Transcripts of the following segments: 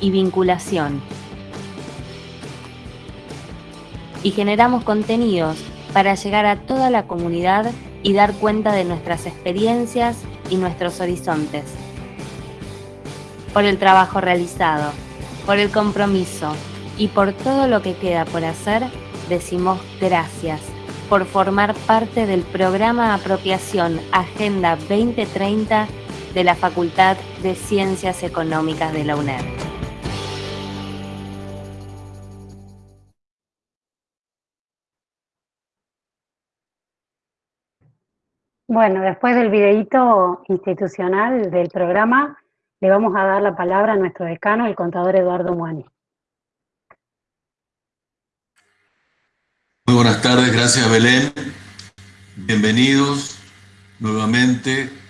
y vinculación. Y generamos contenidos para llegar a toda la comunidad y dar cuenta de nuestras experiencias y nuestros horizontes. Por el trabajo realizado, por el compromiso y por todo lo que queda por hacer, decimos gracias por formar parte del programa Apropiación Agenda 2030 de la Facultad de Ciencias Económicas de la UNED. Bueno, después del videíto institucional del programa, le vamos a dar la palabra a nuestro decano, el contador Eduardo Muani. Muy buenas tardes, gracias Belén. Bienvenidos nuevamente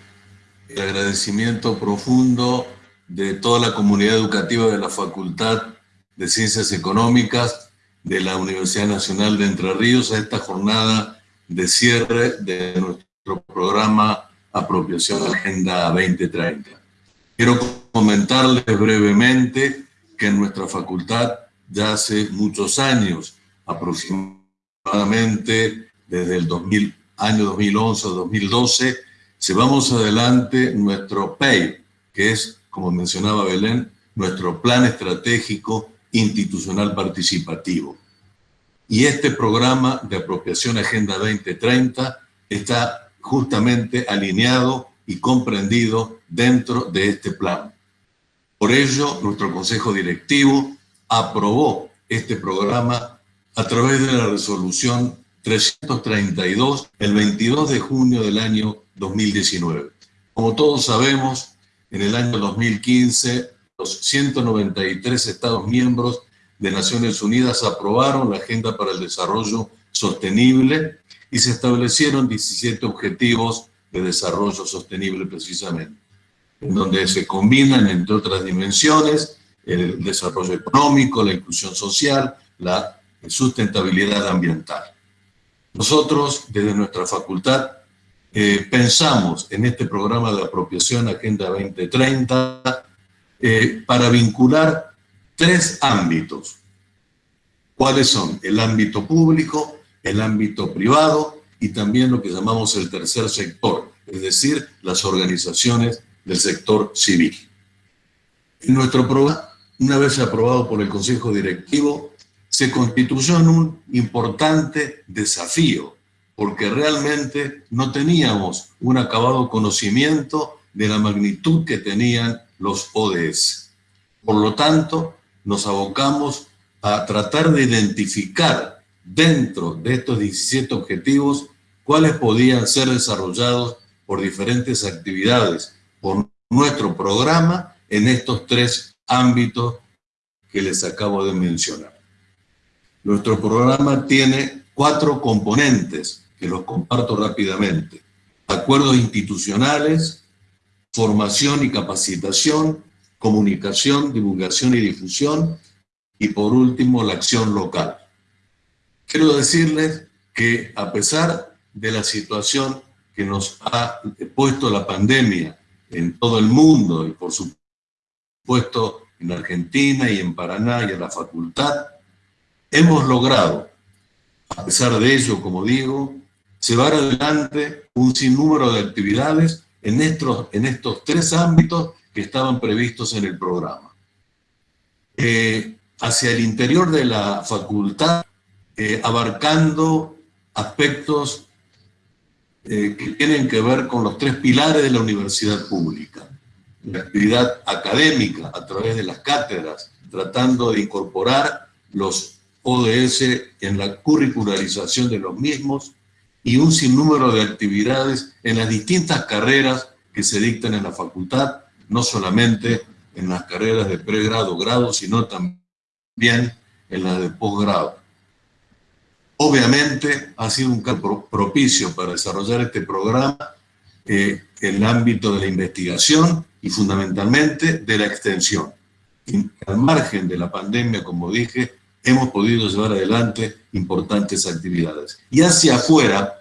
y agradecimiento profundo de toda la comunidad educativa de la Facultad de Ciencias Económicas de la Universidad Nacional de Entre Ríos a esta jornada de cierre de nuestro programa Apropiación Agenda 2030. Quiero comentarles brevemente que en nuestra facultad ya hace muchos años, aproximadamente desde el 2000, año 2011 2012, si vamos adelante, nuestro PEI, que es, como mencionaba Belén, nuestro plan estratégico institucional participativo. Y este programa de apropiación Agenda 2030 está justamente alineado y comprendido dentro de este plan. Por ello, nuestro Consejo Directivo aprobó este programa a través de la resolución 332 el 22 de junio del año 2019. Como todos sabemos, en el año 2015 los 193 Estados miembros de Naciones Unidas aprobaron la Agenda para el Desarrollo Sostenible y se establecieron 17 objetivos de desarrollo sostenible precisamente, en donde se combinan, entre otras dimensiones, el desarrollo económico, la inclusión social, la sustentabilidad ambiental. Nosotros, desde nuestra facultad, eh, pensamos en este programa de apropiación Agenda 2030 eh, para vincular tres ámbitos. ¿Cuáles son? El ámbito público, el ámbito privado y también lo que llamamos el tercer sector, es decir, las organizaciones del sector civil. En nuestro programa, una vez aprobado por el Consejo Directivo, se constituyó en un importante desafío, porque realmente no teníamos un acabado conocimiento de la magnitud que tenían los ODS. Por lo tanto, nos abocamos a tratar de identificar dentro de estos 17 objetivos cuáles podían ser desarrollados por diferentes actividades, por nuestro programa en estos tres ámbitos que les acabo de mencionar. Nuestro programa tiene cuatro componentes que los comparto rápidamente. Acuerdos institucionales, formación y capacitación, comunicación, divulgación y difusión, y por último, la acción local. Quiero decirles que a pesar de la situación que nos ha puesto la pandemia en todo el mundo y por supuesto en Argentina y en Paraná y en la facultad, hemos logrado, a pesar de ello, como digo, llevar adelante un sinnúmero de actividades en estos, en estos tres ámbitos que estaban previstos en el programa. Eh, hacia el interior de la facultad, eh, abarcando aspectos eh, que tienen que ver con los tres pilares de la universidad pública. La actividad académica a través de las cátedras, tratando de incorporar los ODS en la curricularización de los mismos y un sinnúmero de actividades en las distintas carreras que se dictan en la facultad, no solamente en las carreras de pregrado, grado, sino también en las de posgrado. Obviamente ha sido un campo propicio para desarrollar este programa eh, en el ámbito de la investigación y fundamentalmente de la extensión. al margen de la pandemia, como dije, hemos podido llevar adelante importantes actividades. Y hacia afuera,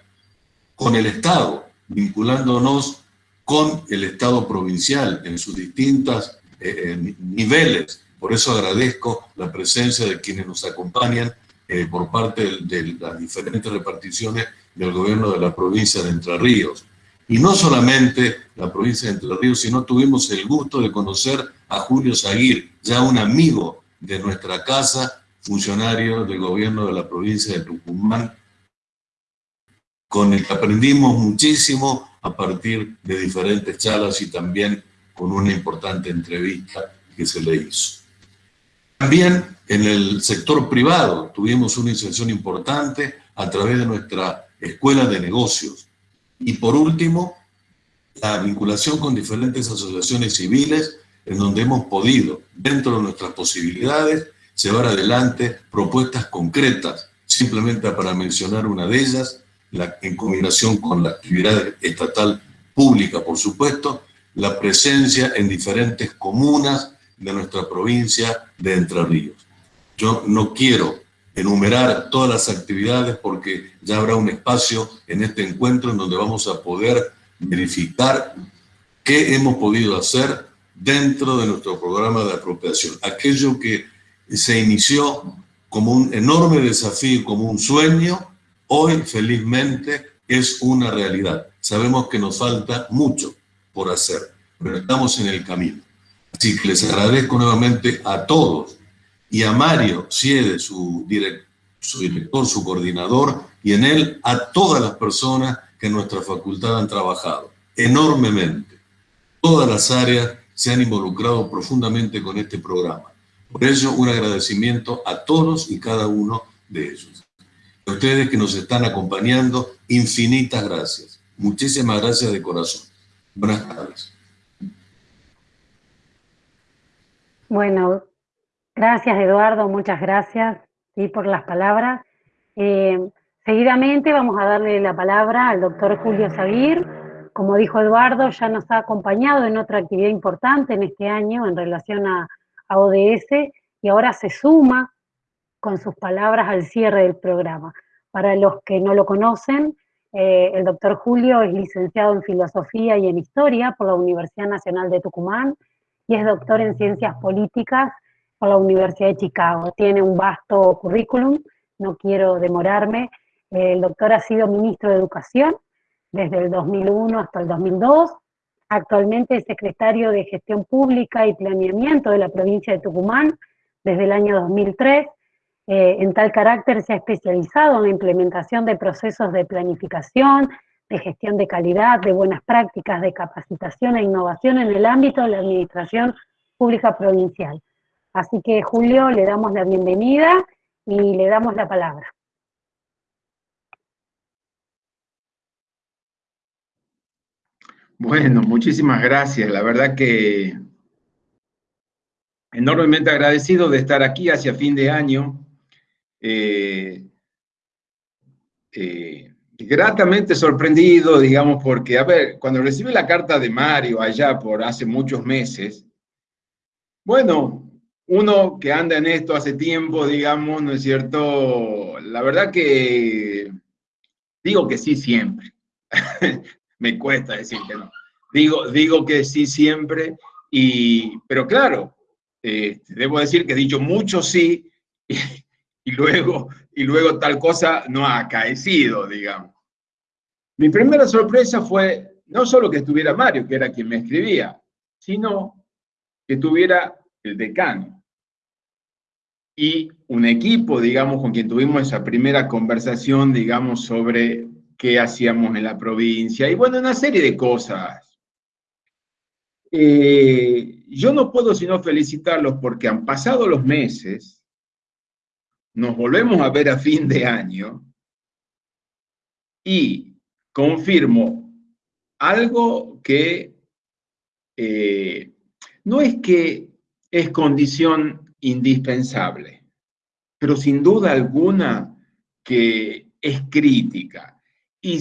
con el Estado, vinculándonos con el Estado provincial en sus distintas eh, niveles. Por eso agradezco la presencia de quienes nos acompañan por parte de, las diferentes reparticiones del gobierno de la provincia de Entre Ríos. Y no solamente la provincia de Entre Ríos, sino tuvimos el gusto de conocer a Julio Zaguir, ya un amigo de nuestra casa, funcionario del gobierno de la provincia de Tucumán, con el que aprendimos muchísimo a partir de diferentes charlas y también con una importante entrevista que se le hizo. También en el sector privado tuvimos una inserción importante a través de nuestra escuela de negocios. Y por último, la vinculación con diferentes asociaciones civiles en donde hemos podido, dentro de nuestras posibilidades, llevar adelante propuestas concretas, simplemente para mencionar una de ellas, la, en combinación con la actividad estatal pública, por supuesto, la presencia en diferentes comunas de nuestra provincia de Entre Ríos. Yo no quiero enumerar todas las actividades porque ya habrá un espacio en este encuentro en donde vamos a poder verificar qué hemos podido hacer dentro de nuestro programa de apropiación. Aquello que se inició como un enorme desafío, como un sueño, hoy felizmente es una realidad. Sabemos que nos falta mucho por hacer, pero estamos en el camino. Así que les agradezco nuevamente a todos y a Mario Siede, su, su director, su coordinador, y en él a todas las personas que en nuestra facultad han trabajado enormemente. Todas las áreas se han involucrado profundamente con este programa. Por eso, un agradecimiento a todos y cada uno de ellos. A ustedes que nos están acompañando, infinitas gracias. Muchísimas gracias de corazón. Buenas tardes. Bueno, Gracias, Eduardo, muchas gracias por las palabras. Eh, seguidamente vamos a darle la palabra al doctor Julio Sabir. Como dijo Eduardo, ya nos ha acompañado en otra actividad importante en este año en relación a, ODS y ahora se suma con sus palabras al cierre del programa. Para los que no lo conocen, eh, el doctor Julio es licenciado en Filosofía y en Historia por la Universidad Nacional de Tucumán y es doctor en Ciencias Políticas por la Universidad de Chicago. Tiene un vasto currículum, no quiero demorarme. El doctor ha sido ministro de Educación desde el 2001 hasta el 2002. Actualmente es secretario de Gestión Pública y Planeamiento de la provincia de Tucumán desde el año 2003. Eh, en tal carácter se ha especializado en la implementación de procesos de planificación, de gestión de calidad, de buenas prácticas, de capacitación e innovación en el ámbito de la administración pública provincial. Así que Julio, le damos la bienvenida y le damos la palabra. Bueno, muchísimas gracias. La verdad que enormemente agradecido de estar aquí hacia fin de año. Eh, eh, gratamente sorprendido, digamos, porque, a ver, cuando recibí la carta de Mario allá por hace muchos meses, bueno, uno que anda en esto hace tiempo, digamos, ¿no es cierto? La verdad que digo que sí siempre. Me cuesta decir que no. Digo, digo que sí siempre, y, pero claro, eh, debo decir que he dicho mucho sí y, luego, y luego tal cosa no ha acaecido, digamos. Mi primera sorpresa fue no solo que estuviera Mario, que era quien me escribía, sino que tuviera el decano y un equipo, digamos, con quien tuvimos esa primera conversación, digamos, sobre qué hacíamos en la provincia y bueno, una serie de cosas. Eh, yo no puedo sino felicitarlos porque han pasado los meses, nos volvemos a ver a fin de año y confirmo algo que eh, no es que es condición indispensable, pero sin duda alguna que es crítica. Y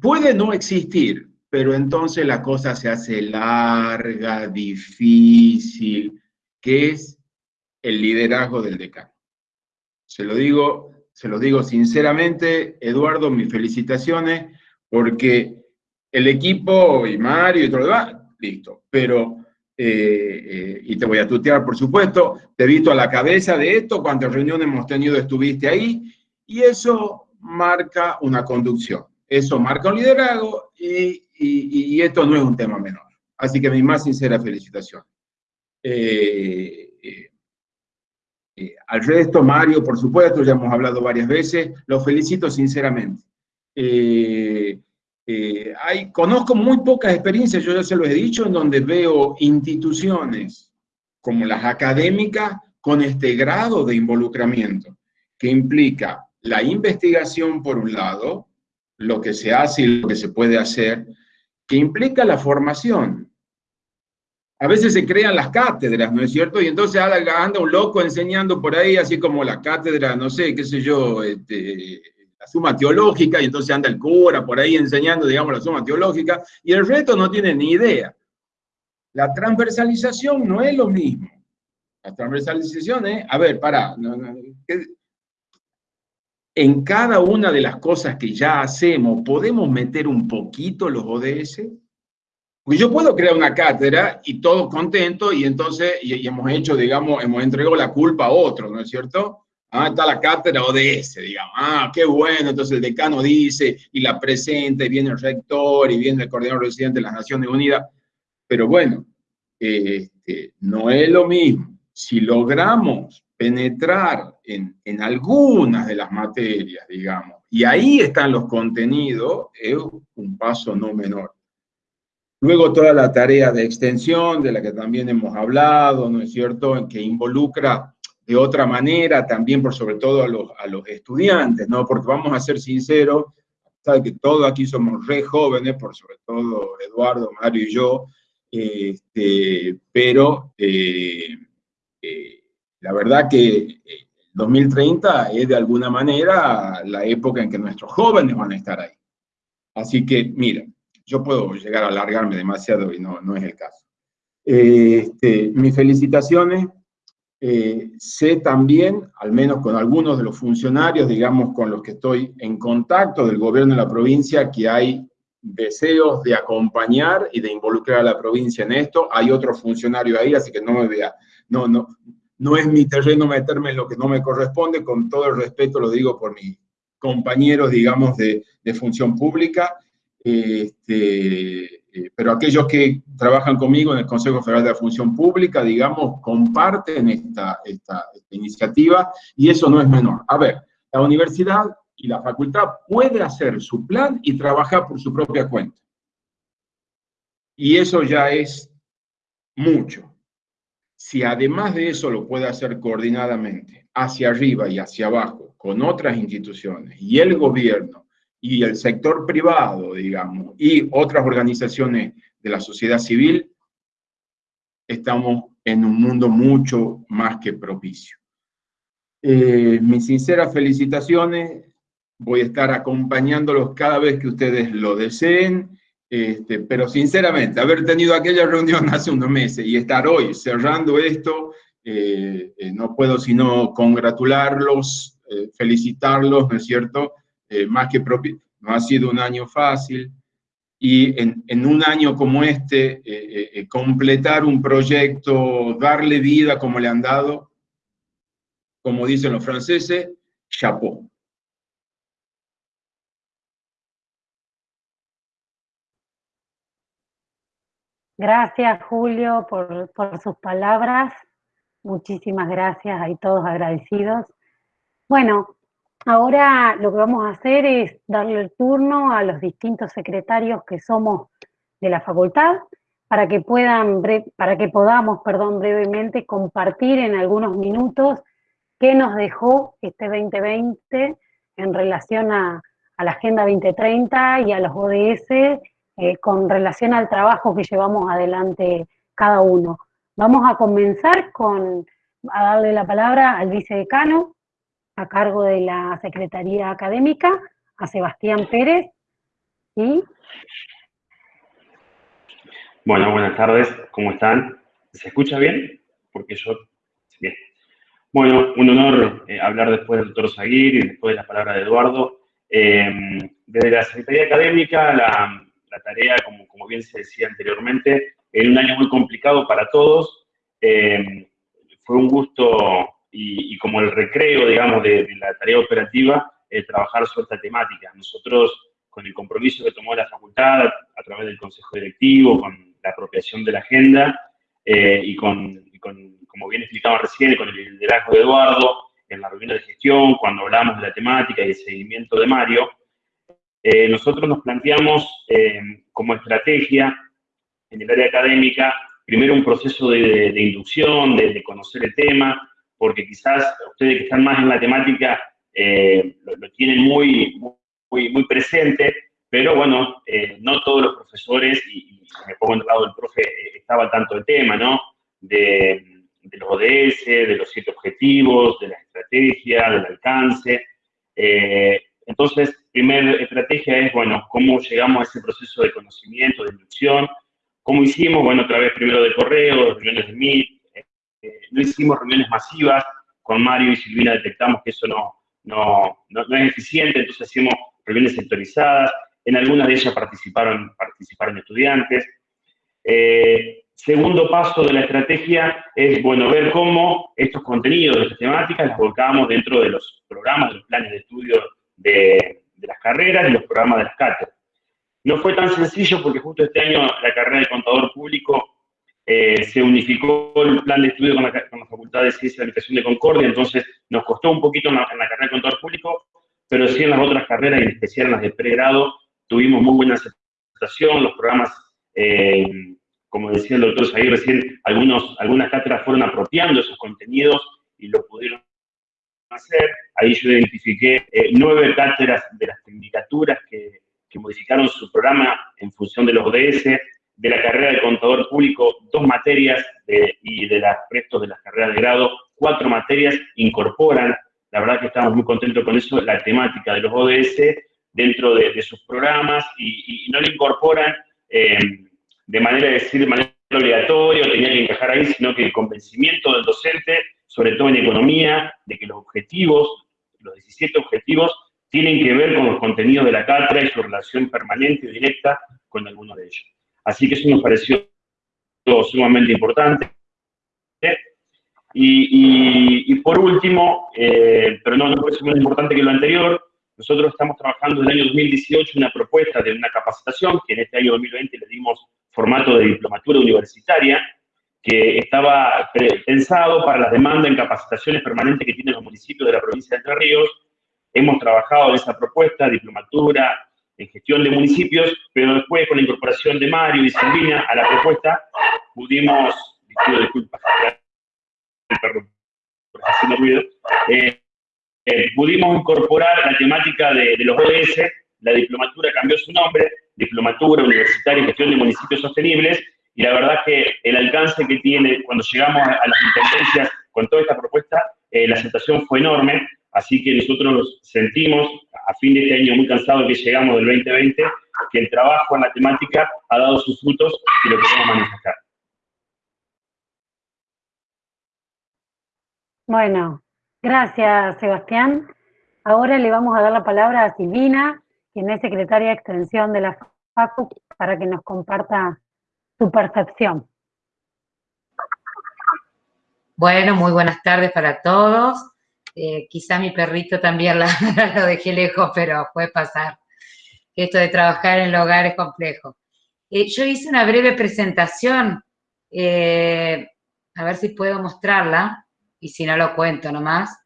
puede no existir, pero entonces la cosa se hace larga, difícil, que es el liderazgo del decano. Se lo digo, se lo digo sinceramente, Eduardo, mis felicitaciones, porque el equipo y Mario y todo lo demás, listo, pero eh, y te voy a tutear, por supuesto, te he visto a la cabeza de esto, cuántas reuniones hemos tenido, estuviste ahí, y eso marca una conducción, eso marca un liderazgo, y, esto no es un tema menor. Así que mi más sincera felicitación. Eh, eh, al resto, Mario, por supuesto, ya hemos hablado varias veces, lo felicito sinceramente. Eh, eh, hay, conozco muy pocas experiencias, yo ya se lo he dicho, en donde veo instituciones como las académicas con este grado de involucramiento, que implica la investigación por un lado, lo que se hace y lo que se puede hacer, que implica la formación, a veces se crean las cátedras, ¿no es cierto? Y entonces anda un loco enseñando por ahí, así como la cátedra, no sé, qué sé yo, este, la suma teológica, y entonces anda el cura por ahí enseñando, digamos, la suma teológica, y el resto no tiene ni idea. La transversalización no es lo mismo. La transversalización es, a ver, para, en cada una de las cosas que ya hacemos, ¿podemos meter un poquito los ODS? Porque yo puedo crear una cátedra y todos contentos y entonces y, hemos hecho, digamos, hemos entregado la culpa a otro, ¿no es cierto? Ah, está la cátedra ODS, digamos. Ah, qué bueno, entonces el decano dice y la presenta y viene el rector y viene el coordinador residente de las Naciones Unidas. Pero bueno, este, no es lo mismo. Si logramos penetrar en, en algunas de las materias, digamos, y ahí están los contenidos, es un paso no menor. Luego toda la tarea de extensión, de la que también hemos hablado, ¿no es cierto?, que involucra de otra manera también, por sobre todo a los, a los estudiantes, ¿no? Porque vamos a ser sinceros, sabe que todos aquí somos re jóvenes, por sobre todo Eduardo, Mario y yo, este, pero eh, eh, la verdad que 2030 eh, es de alguna manera la época en que nuestros jóvenes van a estar ahí. Así que, mira, yo puedo llegar a alargarme demasiado y no, no es el caso. Este, mis felicitaciones. Eh, sé también, al menos con algunos de los funcionarios, digamos, con los que estoy en contacto del gobierno de la provincia, que hay deseos de acompañar y de involucrar a la provincia en esto. Hay otros funcionarios ahí, así que no me vea, no, no, no es mi terreno meterme en lo que no me corresponde, con todo el respeto lo digo por mis compañeros, digamos, de, de función pública, este, eh, pero aquellos que trabajan conmigo en el Consejo Federal de la Función Pública, digamos, comparten esta, esta, iniciativa y eso no es menor. A ver, la universidad y la facultad puede hacer su plan y trabajar por su propia cuenta. Y eso ya es mucho. Si además de eso lo puede hacer coordinadamente, hacia arriba y hacia abajo, con otras instituciones y el gobierno, y el sector privado, digamos, y otras organizaciones de la sociedad civil, estamos en un mundo mucho más que propicio. Eh, mis sinceras felicitaciones, voy a estar acompañándolos cada vez que ustedes lo deseen, este, pero sinceramente, haber tenido aquella reunión hace unos meses y estar hoy cerrando esto, eh, eh, no puedo sino congratularlos, felicitarlos, ¿no es cierto?, eh, más que propio, no ha sido un año fácil, y en, en un año como este, eh, eh, completar un proyecto, darle vida como le han dado, como dicen los franceses, chapeau. Gracias, Julio, por, sus palabras. Muchísimas gracias, hay todos agradecidos. Bueno, Ahora lo que vamos a hacer es darle el turno a los distintos secretarios que somos de la facultad para que puedan, para que podamos, perdón, brevemente compartir en algunos minutos qué nos dejó este 2020 en relación a, la Agenda 2030 y a los ODS eh, con relación al trabajo que llevamos adelante cada uno. Vamos a comenzar con, a darle la palabra al vicedecano, a cargo de la Secretaría Académica, a Sebastián Pérez. Y... Bueno, buenas tardes, ¿cómo están? ¿Se escucha bien? Porque yo... Bien. Bueno, un honor eh, hablar después del doctor Zaguir y después de la palabra de Eduardo. Em, desde la Secretaría Académica, la, tarea, como, como, bien se decía anteriormente, en un año muy complicado para todos. Eh, fue un gusto y, como el recreo, digamos, de, la tarea operativa, eh, trabajar sobre esta temática. Nosotros, con el compromiso que tomó la facultad a, través del consejo directivo, con la apropiación de la agenda y con, como bien explicaba recién, con el liderazgo de Eduardo, en la reunión de gestión, cuando hablamos de la temática y el seguimiento de Mario, eh, nosotros nos planteamos eh, como estrategia en el área académica, primero un proceso de, inducción, de, conocer el tema, porque quizás ustedes que están más en la temática eh, lo, tienen muy, muy, muy presente, pero bueno, no todos los profesores, y, me pongo en el lado del profe, estaba tanto el tema, ¿no? De, los ODS, de los siete objetivos, de la estrategia, del alcance. Entonces, primera estrategia es, bueno, cómo llegamos a ese proceso de conocimiento, de inducción, cómo hicimos, bueno, otra vez primero de correo, reuniones de Meet, eh, no hicimos reuniones masivas, con Mario y Silvina detectamos que eso no, no, no, es eficiente, entonces hicimos reuniones sectorizadas, en algunas de ellas participaron, participaron estudiantes. Eh, Segundo paso de la estrategia es, bueno, ver cómo estos contenidos estas temáticas los volcamos dentro de los programas, de los planes de estudio de, las carreras y los programas de las. No fue tan sencillo porque justo este año la carrera de contador público eh, se unificó el plan de estudio con la, Facultad de Ciencia y Administración de Concordia, entonces nos costó un poquito en la, carrera de contador público, pero sí en las otras carreras, y en especial en las de pregrado, tuvimos muy buena aceptación, los programas eh, como decía el doctor Zahir recién, algunas cátedras fueron apropiando esos contenidos y lo pudieron hacer. Ahí yo identifiqué eh, nueve cátedras de las tecnicaturas que, que, modificaron su programa en función de los ODS, de la carrera de contador público, dos materias y de los restos de las carreras de grado, cuatro materias incorporan, la verdad que estamos muy contentos con eso, la temática de los ODS dentro de, sus programas y, no le incorporan... Eh, de manera de decir, de manera obligatoria, tenía que encajar ahí, sino que el convencimiento del docente, sobre todo en economía, de que los objetivos, los 17 objetivos, tienen que ver con los contenidos de la cátedra y su relación permanente y directa con alguno de ellos. Así que eso nos pareció sumamente importante. Y, por último, eh, pero no, no es menos importante que lo anterior, nosotros estamos trabajando en el año 2018 una propuesta de una capacitación, que en este año 2020 le dimos formato de diplomatura universitaria, que estaba pensado para las demandas en capacitaciones permanentes que tienen los municipios de la provincia de Entre Ríos. Hemos trabajado en esa propuesta, diplomatura en gestión de municipios, pero después con la incorporación de Mario y Silvina a la propuesta, pudimos, pido disculpas, haciendo ruido, eh, eh, pudimos incorporar la temática de, de los ODS, la diplomatura cambió su nombre, diplomatura universitaria en gestión de municipios sostenibles, y la verdad que el alcance que tiene cuando llegamos a, las intendencias con toda esta propuesta, eh, la aceptación fue enorme, así que nosotros sentimos, a fin de este año muy cansado que llegamos del 2020, que el trabajo en la temática ha dado sus frutos y lo queremos manifestar. Bueno, gracias Sebastián. Ahora le vamos a dar la palabra a Silvina, quien es secretaria de Extensión de la FACU, para que nos comparta su percepción. Bueno, muy buenas tardes para todos. Eh, quizá mi perrito también lo dejé lejos, pero puede pasar. Esto de trabajar en el hogar es complejo. Eh, yo hice una breve presentación, eh, a ver si puedo mostrarla, y si no lo cuento nomás.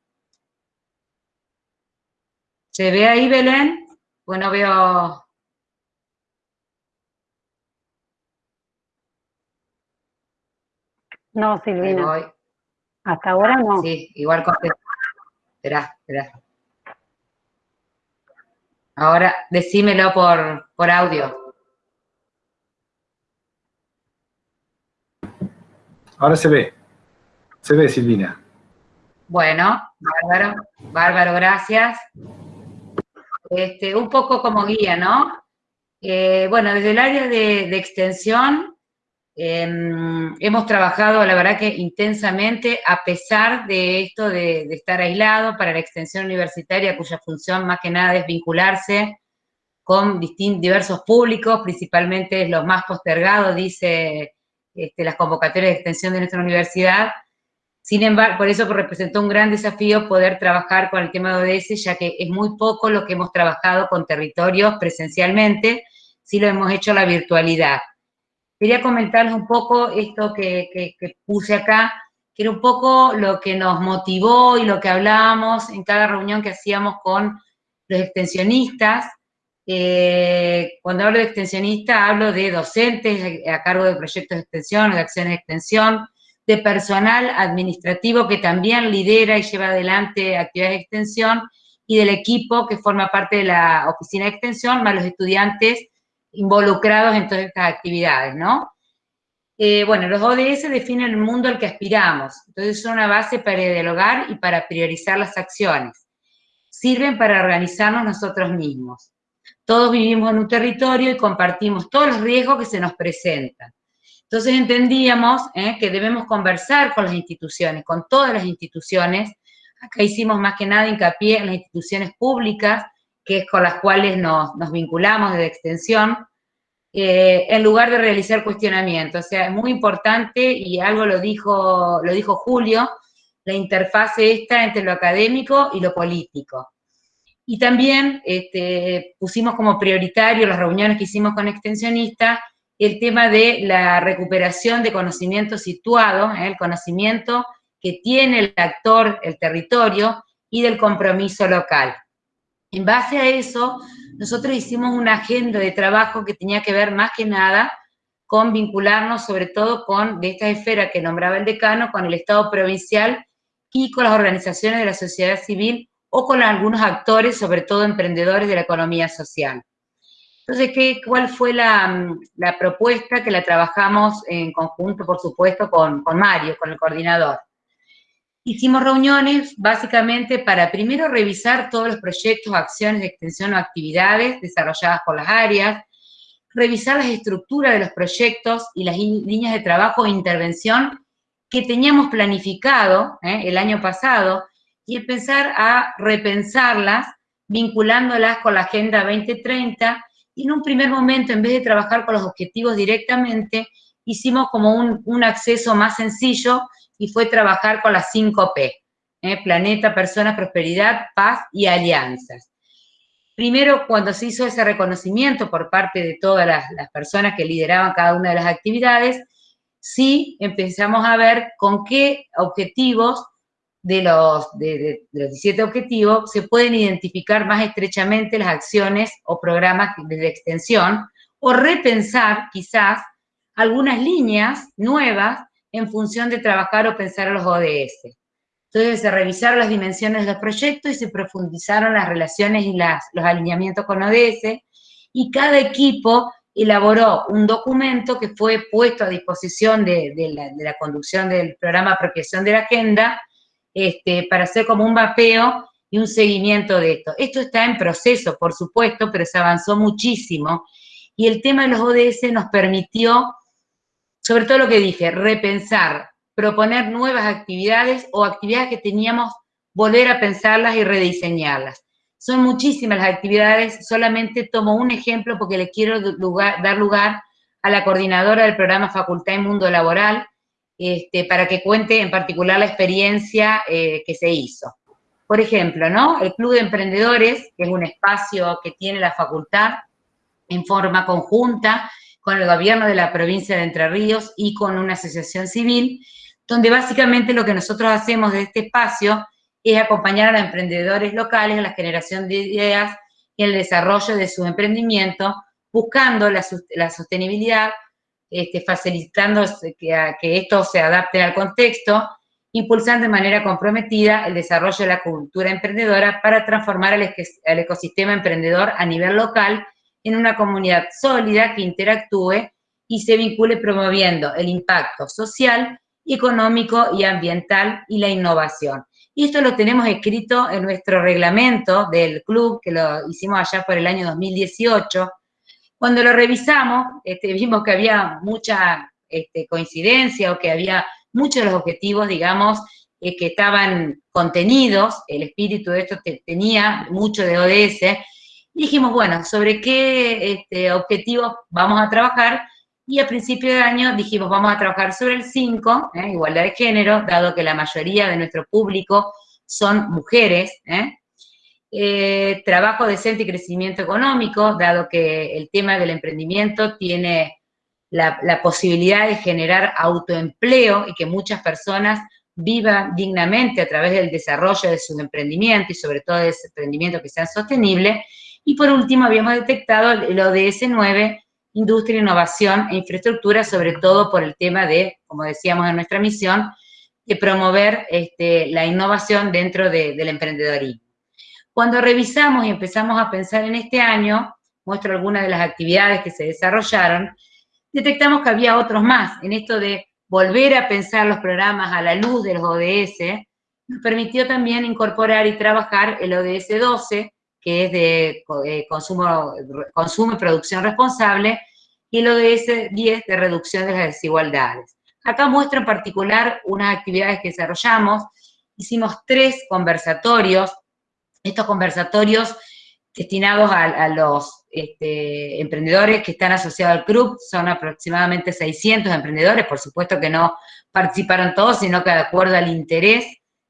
¿Se ve ahí, Belén? Bueno, veo... No, Silvina. Hasta ahora no. Sí, igual contesto. Esperá, esperá. Ahora, decímelo por, por audio. Ahora se ve. Se ve, Silvina. Bueno, bárbaro, bárbaro, gracias. Este, un poco como guía, ¿no? Eh, bueno, desde el área de, extensión em, hemos trabajado, la verdad que intensamente, a pesar de esto de, estar aislado para la extensión universitaria, cuya función más que nada es vincularse con diversos públicos, principalmente los más postergados, dice este, las convocatorias de extensión de nuestra universidad. Sin embargo, por eso representó un gran desafío poder trabajar con el tema de ODS, ya que es muy poco lo que hemos trabajado con territorios presencialmente, si lo hemos hecho la virtualidad. Quería comentarles un poco esto que, que puse acá, que era un poco lo que nos motivó y lo que hablábamos en cada reunión que hacíamos con los extensionistas. Eh, cuando hablo de extensionista, hablo de docentes a cargo de proyectos de extensión, de acciones de extensión, de personal administrativo que también lidera y lleva adelante actividades de extensión, y del equipo que forma parte de la oficina de extensión, más los estudiantes involucrados en todas estas actividades, ¿no? Eh, bueno, los ODS definen el mundo al que aspiramos, entonces son una base para dialogar y para priorizar las acciones. Sirven para organizarnos nosotros mismos. Todos vivimos en un territorio y compartimos todos los riesgos que se nos presentan. Entonces entendíamos eh, que debemos conversar con las instituciones, con todas las instituciones. Acá hicimos más que nada hincapié en las instituciones públicas, que es con las cuales nos, nos vinculamos desde extensión, eh, en lugar de realizar cuestionamientos. O sea, es muy importante, y algo lo dijo, lo dijo Julio, la interfase esta entre lo académico y lo político. Y también este, pusimos como prioritario las reuniones que hicimos con extensionistas el tema de la recuperación de conocimiento situado, ¿eh? el conocimiento que tiene el actor, el territorio, y del compromiso local. En base a eso, nosotros hicimos una agenda de trabajo que tenía que ver más que nada con vincularnos sobre todo con, de esta esfera que nombraba el decano, con el Estado provincial y con las organizaciones de la sociedad civil o con algunos actores, sobre todo emprendedores de la economía social. Entonces, ¿qué, ¿cuál fue la, propuesta que la trabajamos en conjunto, por supuesto, con Mario, con el coordinador? Hicimos reuniones básicamente para primero revisar todos los proyectos, acciones de extensión o actividades desarrolladas por las áreas, revisar las estructuras de los proyectos y las líneas de trabajo e intervención que teníamos planificado ¿eh? el año pasado y empezar a repensarlas vinculándolas con la Agenda 2030 y en un primer momento, en vez de trabajar con los objetivos directamente, hicimos como un, un acceso más sencillo y fue trabajar con las 5P, ¿eh? planeta, personas, prosperidad, paz y alianzas. Primero, cuando se hizo ese reconocimiento por parte de todas las, personas que lideraban cada una de las actividades, sí empezamos a ver con qué objetivos de los, de, los 17 objetivos se pueden identificar más estrechamente las acciones o programas de extensión o repensar quizás algunas líneas nuevas en función de trabajar o pensar los ODS. Entonces se revisaron las dimensiones de los proyectos y se profundizaron las relaciones y los alineamientos con ODS y cada equipo elaboró un documento que fue puesto a disposición de, la, conducción del programa Apropiación de la Agenda este, para hacer como un mapeo y un seguimiento de esto. Esto está en proceso, por supuesto, pero se avanzó muchísimo y el tema de los ODS nos permitió sobre todo lo que dije, repensar, proponer nuevas actividades o actividades que teníamos, volver a pensarlas y rediseñarlas. Son muchísimas las actividades, solamente tomo un ejemplo porque le quiero dar lugar a la coordinadora del programa Facultad y Mundo Laboral, este, para que cuente en particular la experiencia eh, que se hizo. Por ejemplo, ¿no? El Club de Emprendedores, que es un espacio que tiene la facultad en forma conjunta, con el gobierno de la provincia de Entre Ríos y con una asociación civil, donde básicamente lo que nosotros hacemos de este espacio es acompañar a los emprendedores locales en la generación de ideas y el desarrollo de su emprendimiento, buscando la, sostenibilidad, este, facilitando que, que esto se adapte al contexto, impulsando de manera comprometida el desarrollo de la cultura emprendedora para transformar el ecosistema emprendedor a nivel local en una comunidad sólida que interactúe y se vincule promoviendo el impacto social, económico y ambiental y la innovación. Y esto lo tenemos escrito en nuestro reglamento del club, que lo hicimos allá por el año 2018. Cuando lo revisamos, este, vimos que había mucha este, coincidencia o que había muchos de los objetivos, digamos, eh, que estaban contenidos, el espíritu de esto tenía mucho de ODS, dijimos, bueno, ¿sobre qué este, objetivos vamos a trabajar? y a principio de año dijimos vamos a trabajar sobre el 5, ¿eh? igualdad de género, dado que la mayoría de nuestro público son mujeres, ¿eh? Eh, trabajo decente y crecimiento económico, dado que el tema del emprendimiento tiene la, la, posibilidad de generar autoempleo y que muchas personas vivan dignamente a través del desarrollo de sus emprendimientos y sobre todo de ese emprendimiento que sean sostenibles. Y por último, habíamos detectado el ODS 9, industria, innovación e infraestructura, sobre todo por el tema de, como decíamos en nuestra misión, de promover este, la innovación dentro de, del emprendedorismo. Cuando revisamos y empezamos a pensar en este año, muestro algunas de las actividades que se desarrollaron, detectamos que había otros más. En esto de volver a pensar los programas a la luz de los ODS, nos permitió también incorporar y trabajar el ODS 12, que es de eh, consumo, consumo y producción responsable, y el ODS 10 de reducción de las desigualdades. Acá muestro en particular unas actividades que desarrollamos. Hicimos tres conversatorios. Estos conversatorios destinados a, los este, emprendedores que están asociados al club, son aproximadamente 600 emprendedores, por supuesto que no participaron todos, sino que de acuerdo al interés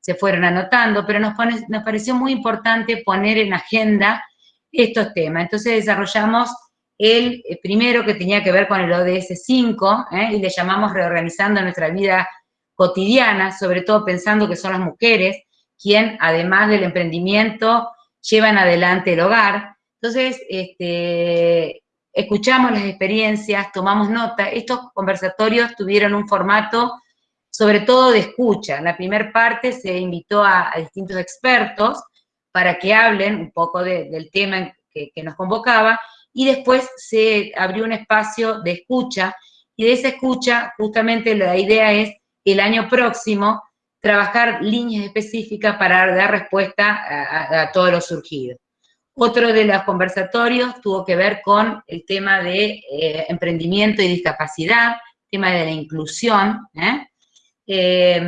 se fueron anotando, pero nos, nos pareció muy importante poner en agenda estos temas. Entonces desarrollamos el primero que tenía que ver con el ODS 5, ¿eh? y le llamamos reorganizando nuestra vida cotidiana, sobre todo pensando que son las mujeres quien, además del emprendimiento, llevan adelante el hogar. Entonces, este, escuchamos las experiencias, tomamos nota. Estos conversatorios tuvieron un formato sobre todo de escucha. En la primera parte se invitó a, a, distintos expertos para que hablen un poco de, del tema que, nos convocaba, y después se abrió un espacio de escucha, y de esa escucha justamente la idea es el año próximo trabajar líneas específicas para dar respuesta a, a todo lo surgido. Otro de los conversatorios tuvo que ver con el tema de eh, emprendimiento y discapacidad, tema de la inclusión. ¿eh? Eh,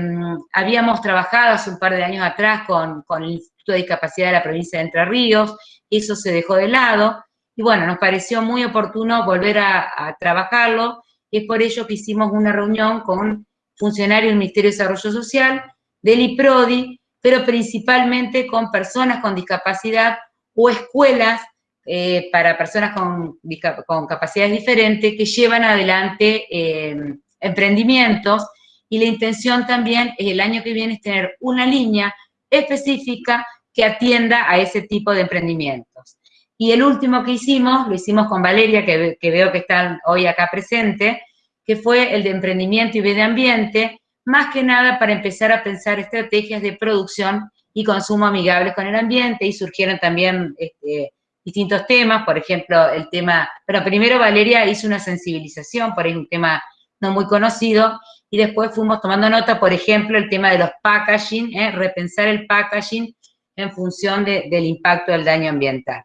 habíamos trabajado hace un par de años atrás con, el Instituto de Discapacidad de la provincia de Entre Ríos, eso se dejó de lado, y bueno, nos pareció muy oportuno volver a, trabajarlo, es por ello que hicimos una reunión con funcionarios del Ministerio de Desarrollo Social, del IPRODI, pero principalmente con personas con discapacidad o escuelas eh, para personas con, con, capacidades diferentes que llevan adelante eh, emprendimientos y la intención también es el año que viene es tener una línea específica que atienda a ese tipo de emprendimientos. Y el último que hicimos, lo hicimos con Valeria, que, veo que está hoy acá presente, que fue el de emprendimiento y medio ambiente, más que nada para empezar a pensar estrategias de producción y consumo amigables con el ambiente, y surgieron también este, distintos temas, por ejemplo, el tema, pero primero Valeria hizo una sensibilización, por un tema no muy conocido, y después fuimos tomando nota, por ejemplo, el tema de los packaging, ¿eh? repensar el packaging en función de, del impacto del daño ambiental.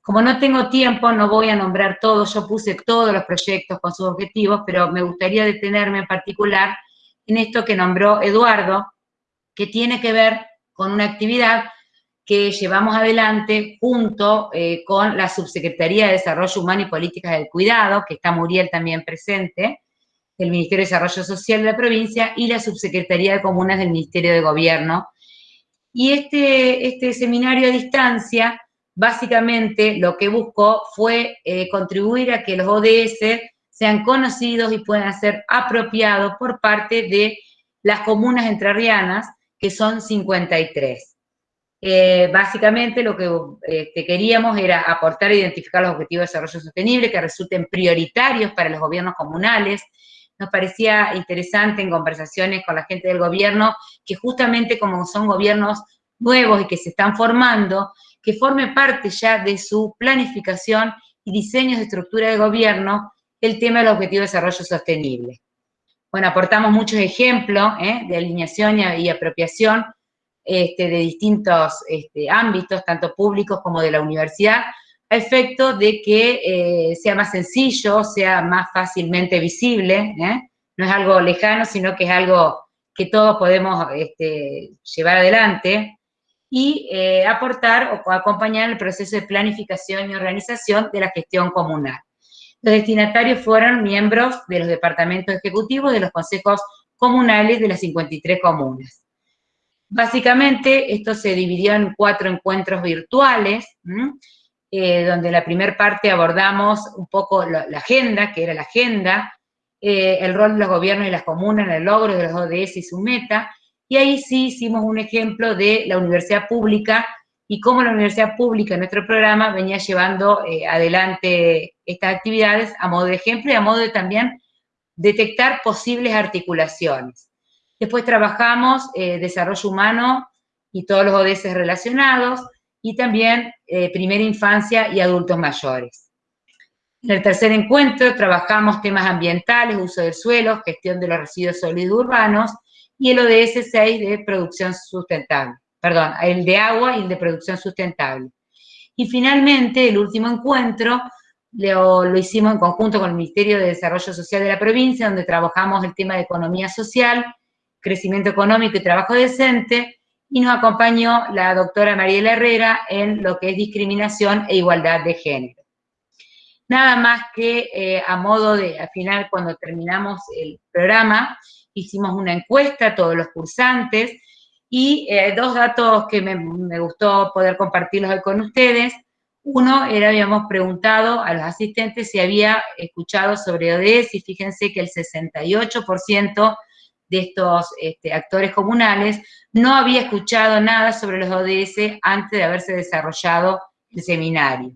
Como no tengo tiempo, no voy a nombrar todos, yo puse todos los proyectos con sus objetivos, pero me gustaría detenerme en particular en esto que nombró Eduardo, que tiene que ver con una actividad que llevamos adelante junto eh, con la Subsecretaría de Desarrollo Humano y Políticas del Cuidado, que está Muriel también presente, del Ministerio de Desarrollo Social de la provincia, y la Subsecretaría de Comunas del Ministerio de Gobierno. Y este, este seminario a distancia, básicamente lo que buscó fue eh, contribuir a que los ODS sean conocidos y puedan ser apropiados por parte de las comunas entrerrianas, que son 53. Eh, básicamente lo que eh, queríamos era aportar e identificar los objetivos de desarrollo sostenible que resulten prioritarios para los gobiernos comunales. Nos parecía interesante en conversaciones con la gente del gobierno que justamente como son gobiernos nuevos y que se están formando, que forme parte ya de su planificación y diseños de estructura de gobierno el tema del objetivo de desarrollo sostenible. Bueno, aportamos muchos ejemplos ¿eh? de alineación y, apropiación este, de distintos este, ámbitos, tanto públicos como de la universidad, a efecto de que eh, sea más sencillo, sea más fácilmente visible, ¿eh? no es algo lejano, sino que es algo que todos podemos este, llevar adelante, y eh, aportar o acompañar el proceso de planificación y organización de la gestión comunal. Los destinatarios fueron miembros de los departamentos ejecutivos de los consejos comunales de las 53 comunas. Básicamente, esto se dividió en cuatro encuentros virtuales, eh, donde la primera parte abordamos un poco la, agenda, que era la agenda, eh, el rol de los gobiernos y las comunas en el logro de los ODS y su meta, y ahí sí hicimos un ejemplo de la universidad pública y cómo la universidad pública en nuestro programa venía llevando eh, adelante estas actividades a modo de ejemplo y a modo de también detectar posibles articulaciones. Después trabajamos eh, desarrollo humano y todos los ODS relacionados, y también eh, primera infancia y adultos mayores. En el tercer encuentro trabajamos temas ambientales, uso del suelo, gestión de los residuos sólidos urbanos, y el ODS 6 de producción sustentable, perdón, el de agua y el de producción sustentable. Y finalmente, el último encuentro lo, lo, hicimos en conjunto con el Ministerio de Desarrollo Social de la provincia, donde trabajamos el tema de economía social, crecimiento económico y trabajo decente, y nos acompañó la doctora Mariela Herrera en lo que es discriminación e igualdad de género. Nada más que eh, a modo de, al final, cuando terminamos el programa, hicimos una encuesta a todos los cursantes, y eh, dos datos que me, me, gustó poder compartirlos con ustedes. Uno era, habíamos preguntado a los asistentes si había escuchado sobre ODS y fíjense que el 68% de estos este, actores comunales no había escuchado nada sobre los ODS antes de haberse desarrollado el seminario.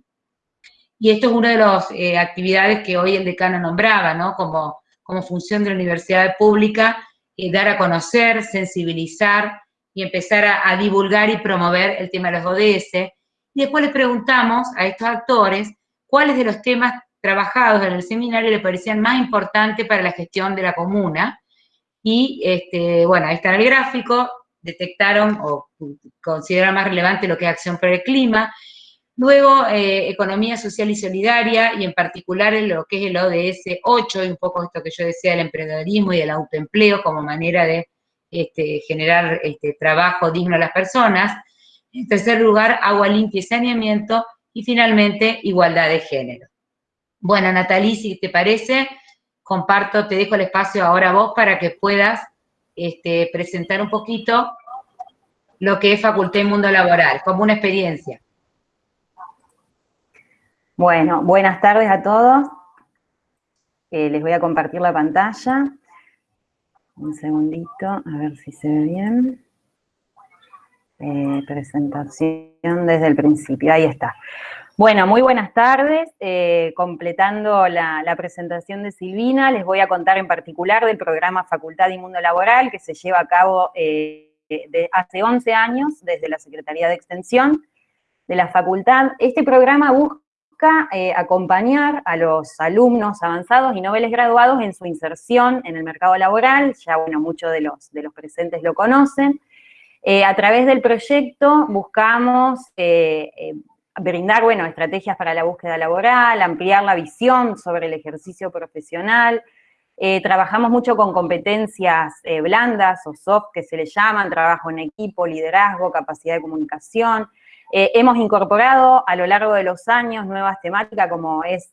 Y esto es una de las eh, actividades que hoy el decano nombraba, ¿no? Como, como función de la universidad pública, eh, dar a conocer, sensibilizar y empezar a, divulgar y promover el tema de los ODS. Y después les preguntamos a estos actores cuáles de los temas trabajados en el seminario le parecían más importantes para la gestión de la comuna, y, este, bueno, ahí está el gráfico, detectaron o consideraron más relevante lo que es acción por el clima. Luego, eh, economía social y solidaria, y en particular en lo que es el ODS 8, y un poco esto que yo decía del emprendedorismo y del autoempleo como manera de este, generar este, trabajo digno a las personas. En tercer lugar, agua limpia y saneamiento. Y finalmente, igualdad de género. Bueno, Natalie, si te parece, comparto, te dejo el espacio ahora vos para que puedas este, presentar un poquito lo que es Facultad y Mundo Laboral, como una experiencia. Bueno, buenas tardes a todos. Eh, les voy a compartir la pantalla. Un segundito, a ver si se ve bien. Eh, presentación desde el principio, ahí está. Bueno, muy buenas tardes. Eh, completando la, presentación de Silvina, les voy a contar en particular del programa Facultad y Mundo Laboral que se lleva a cabo eh, hace 11 años desde la Secretaría de Extensión de la Facultad. Este programa busca eh, acompañar a los alumnos avanzados y noveles graduados en su inserción en el mercado laboral, ya bueno, muchos de los, de los presentes lo conocen. a través del proyecto buscamos brindar, bueno, estrategias para la búsqueda laboral, ampliar la visión sobre el ejercicio profesional. Eh, trabajamos mucho con competencias eh, blandas o soft que se le llaman, trabajo en equipo, liderazgo, capacidad de comunicación. Eh, hemos incorporado a lo largo de los años nuevas temáticas como es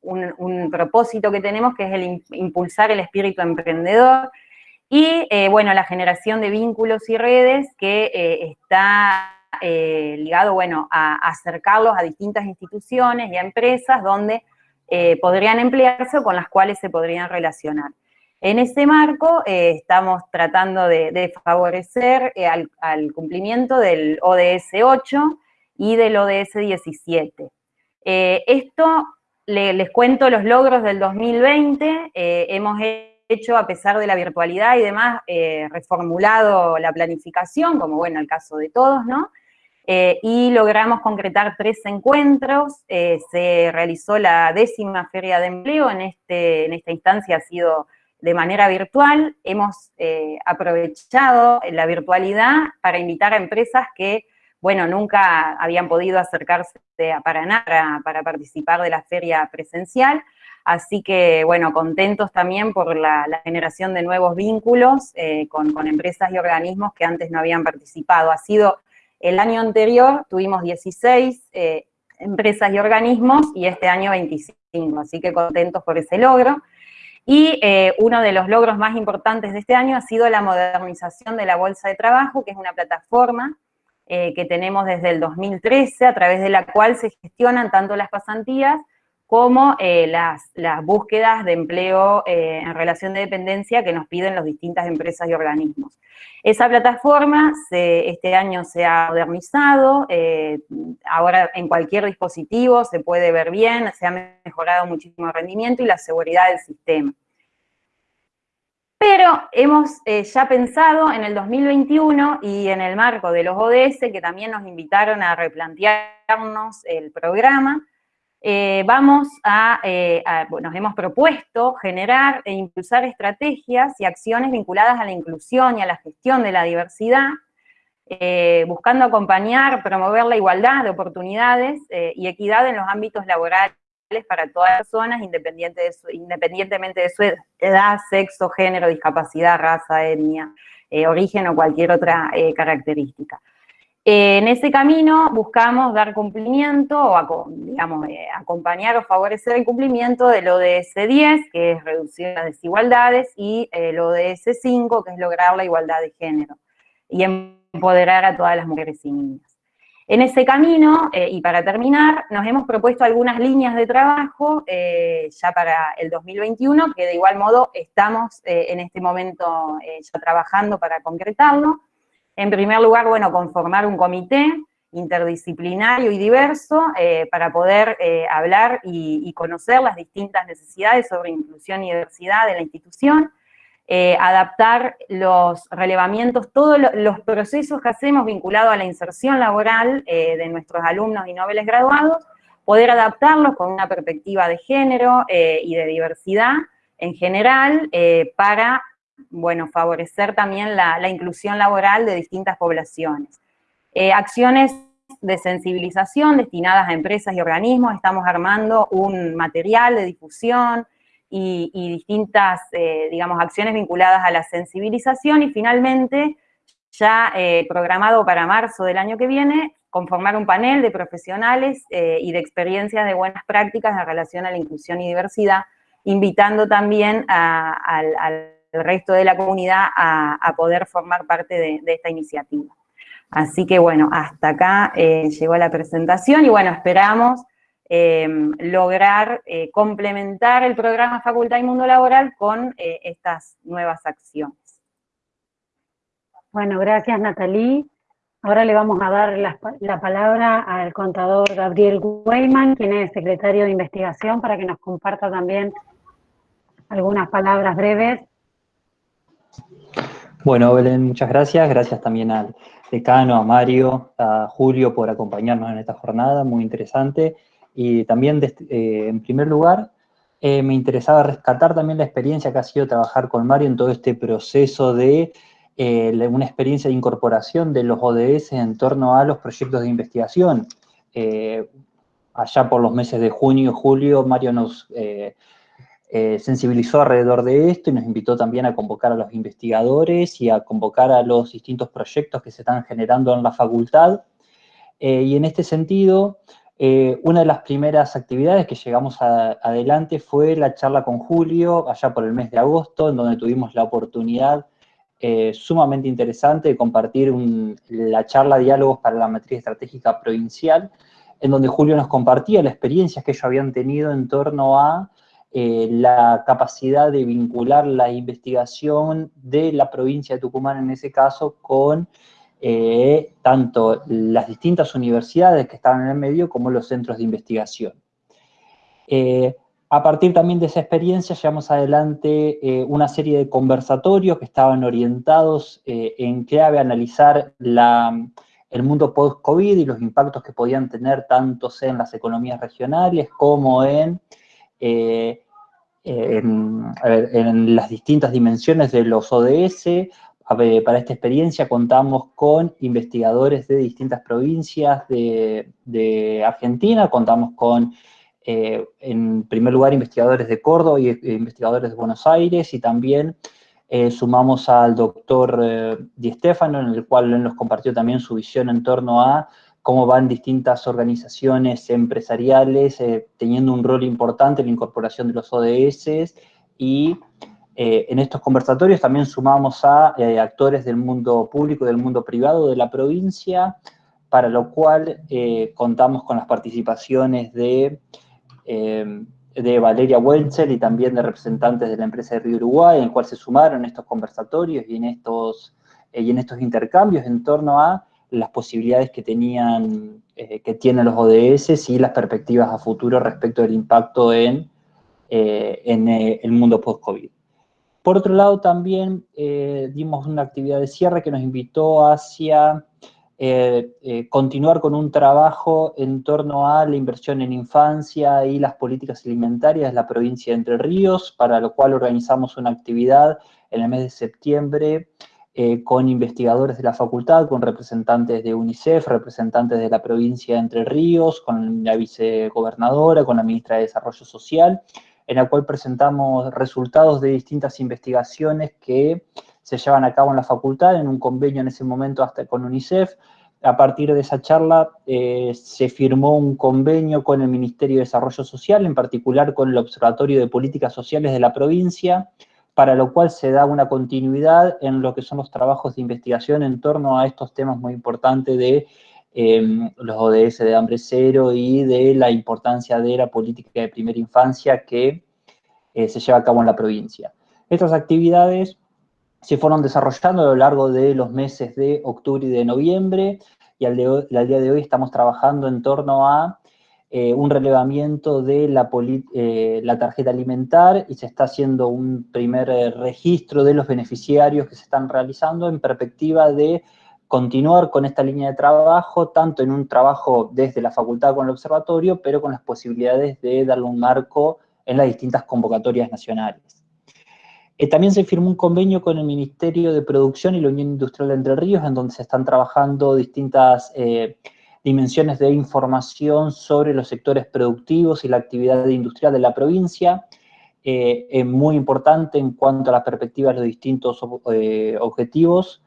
un, un, propósito que tenemos que es el impulsar el espíritu emprendedor y, bueno, la generación de vínculos y redes que está eh, ligado, bueno, a, acercarlos a distintas instituciones y a empresas donde eh, podrían emplearse o con las cuales se podrían relacionar. En ese marco eh, estamos tratando de, favorecer al, cumplimiento del ODS 8 y del ODS 17. esto, les cuento los logros del 2020, hemos hecho, a pesar de la virtualidad y demás, reformulado la planificación, como bueno, el caso de todos, ¿no? Eh, y logramos concretar tres encuentros, eh, se realizó la décima feria de empleo, en, este, en esta instancia ha sido de manera virtual, hemos eh, aprovechado la virtualidad para invitar a empresas que, bueno, nunca habían podido acercarse a Paraná para, participar de la feria presencial, así que, bueno, contentos también por la, la generación de nuevos vínculos con, con empresas y organismos que antes no habían participado. Ha sido el año anterior tuvimos 16 eh, empresas y organismos y este año 27. 2005, así que contentos por ese logro. Y eh, uno de los logros más importantes de este año ha sido la modernización de la Bolsa de Trabajo, que es una plataforma eh, que tenemos desde el 2013, a través de la cual se gestionan tanto las pasantías como eh, las, búsquedas de empleo en relación de dependencia que nos piden las distintas empresas y organismos. Esa plataforma este año se ha modernizado, ahora en cualquier dispositivo se puede ver bien, se ha mejorado muchísimo el rendimiento y la seguridad del sistema. Pero hemos eh, ya pensado en el 2021 y en el marco de los ODS, que también nos invitaron a replantearnos el programa, eh, vamos eh, a, nos hemos propuesto generar e impulsar estrategias y acciones vinculadas a la inclusión y a la gestión de la diversidad, buscando acompañar, promover la igualdad de oportunidades y equidad en los ámbitos laborales para todas las personas, independientemente de su edad, sexo, género, discapacidad, raza, etnia, eh, origen o cualquier otra eh, característica. Eh, en ese camino buscamos dar cumplimiento, o digamos, acompañar o favorecer el cumplimiento del ODS 10, que es reducir las desigualdades, y el ODS 5, que es lograr la igualdad de género, y empoderar a todas las mujeres y niñas. En ese camino, eh, y para terminar, nos hemos propuesto algunas líneas de trabajo eh, ya para el 2021, que de igual modo estamos eh, en este momento ya trabajando para concretarlo. En primer lugar, bueno, conformar un comité interdisciplinario y diverso para poder hablar y conocer las distintas necesidades sobre inclusión y diversidad de la institución, eh, adaptar los relevamientos, todos los procesos que hacemos vinculados a la inserción laboral eh, de nuestros alumnos y noveles graduados, poder adaptarlos con una perspectiva de género eh, y de diversidad en general para, bueno, favorecer también la, inclusión laboral de distintas poblaciones. acciones de sensibilización destinadas a empresas y organismos, estamos armando un material de difusión, y, distintas, eh, digamos, acciones vinculadas a la sensibilización y finalmente, ya eh, programado para marzo del año que viene, conformar un panel de profesionales eh, y de experiencias de buenas prácticas en relación a la inclusión y diversidad, invitando también al, resto de la comunidad a, poder formar parte de, esta iniciativa. Así que bueno, hasta acá llegó la presentación y bueno, esperamos Em, lograr eh, complementar el programa Facultad y Mundo Laboral con eh, estas nuevas acciones. Bueno, gracias Natalí. Ahora le vamos a dar la, palabra al contador Gabriel Weyman, quien es secretario de investigación, para que nos comparta también algunas palabras breves. Bueno, Belén, muchas gracias. Gracias también al decano, a Mario, a Julio por acompañarnos en esta jornada, muy interesante. Y también, eh, en primer lugar, eh, me interesaba rescatar también la experiencia que ha sido trabajar con Mario en todo este proceso de eh, una experiencia de incorporación de los ODS en torno a los proyectos de investigación. allá por los meses de junio y julio, Mario nos sensibilizó alrededor de esto y nos invitó también a convocar a los investigadores y a convocar a los distintos proyectos que se están generando en la facultad. y en este sentido, eh, una de las primeras actividades que llegamos adelante fue la charla con Julio, allá por el mes de agosto, en donde tuvimos la oportunidad eh, sumamente interesante de compartir la charla Diálogos para la Matriz Estratégica Provincial, en donde Julio nos compartía las experiencias que ellos habían tenido en torno a eh, la capacidad de vincular la investigación de la provincia de Tucumán, en ese caso, con eh, tanto las distintas universidades que estaban en el medio como los centros de investigación. Eh, a partir también de esa experiencia llevamos adelante una serie de conversatorios que estaban orientados en clave a analizar el mundo post-COVID y los impactos que podían tener tanto en las economías regionales como en, en las distintas dimensiones de los ODS, para esta experiencia contamos con investigadores de distintas provincias de, Argentina, contamos con, eh, en primer lugar, investigadores de Córdoba y e investigadores de Buenos Aires, y también eh, sumamos al doctor eh, Di Stefano, en el cual nos compartió también su visión en torno a cómo van distintas organizaciones empresariales eh, teniendo un rol importante en la incorporación de los ODS y eh, en estos conversatorios también sumamos a eh, actores del mundo público, del mundo privado de la provincia, para lo cual contamos con las participaciones de, de Valeria Welcher y también de representantes de la empresa de Río Uruguay, en el cual se sumaron estos conversatorios y en estos, y en estos intercambios en torno a las posibilidades que tenían, eh, que tienen los ODS y las perspectivas a futuro respecto del impacto en, eh, en eh, el mundo post-COVID. Por otro lado, también dimos una actividad de cierre que nos invitó hacia continuar con un trabajo en torno a la inversión en infancia y las políticas alimentarias de la provincia de Entre Ríos, para lo cual organizamos una actividad en el mes de septiembre eh, con investigadores de la facultad, con representantes de UNICEF, representantes de la provincia de Entre Ríos, con la vicegobernadora, con la ministra de Desarrollo Social, en la cual presentamos resultados de distintas investigaciones que se llevan a cabo en la facultad, en un convenio en ese momento hasta con UNICEF. A partir de esa charla eh, se firmó un convenio con el Ministerio de Desarrollo Social, en particular con el Observatorio de Políticas Sociales de la provincia, para lo cual se da una continuidad en lo que son los trabajos de investigación en torno a estos temas muy importantes de em, los ODS de hambre cero y de la importancia de la política de primera infancia que eh, se lleva a cabo en la provincia. Estas actividades se fueron desarrollando a lo largo de los meses de octubre y de noviembre, y al, al día de hoy estamos trabajando en torno a eh, un relevamiento de la, eh, la, tarjeta alimentar y se está haciendo un primer eh, registro de los beneficiarios que se están realizando en perspectiva de continuar con esta línea de trabajo, tanto en un trabajo desde la facultad con el observatorio, pero con las posibilidades de darle un marco en las distintas convocatorias nacionales. también se firmó un convenio con el Ministerio de Producción y la Unión Industrial de Entre Ríos, en donde se están trabajando distintas dimensiones de información sobre los sectores productivos y la actividad industrial de la provincia, eh, es muy importante en cuanto a las perspectivas de los distintos eh, objetivos.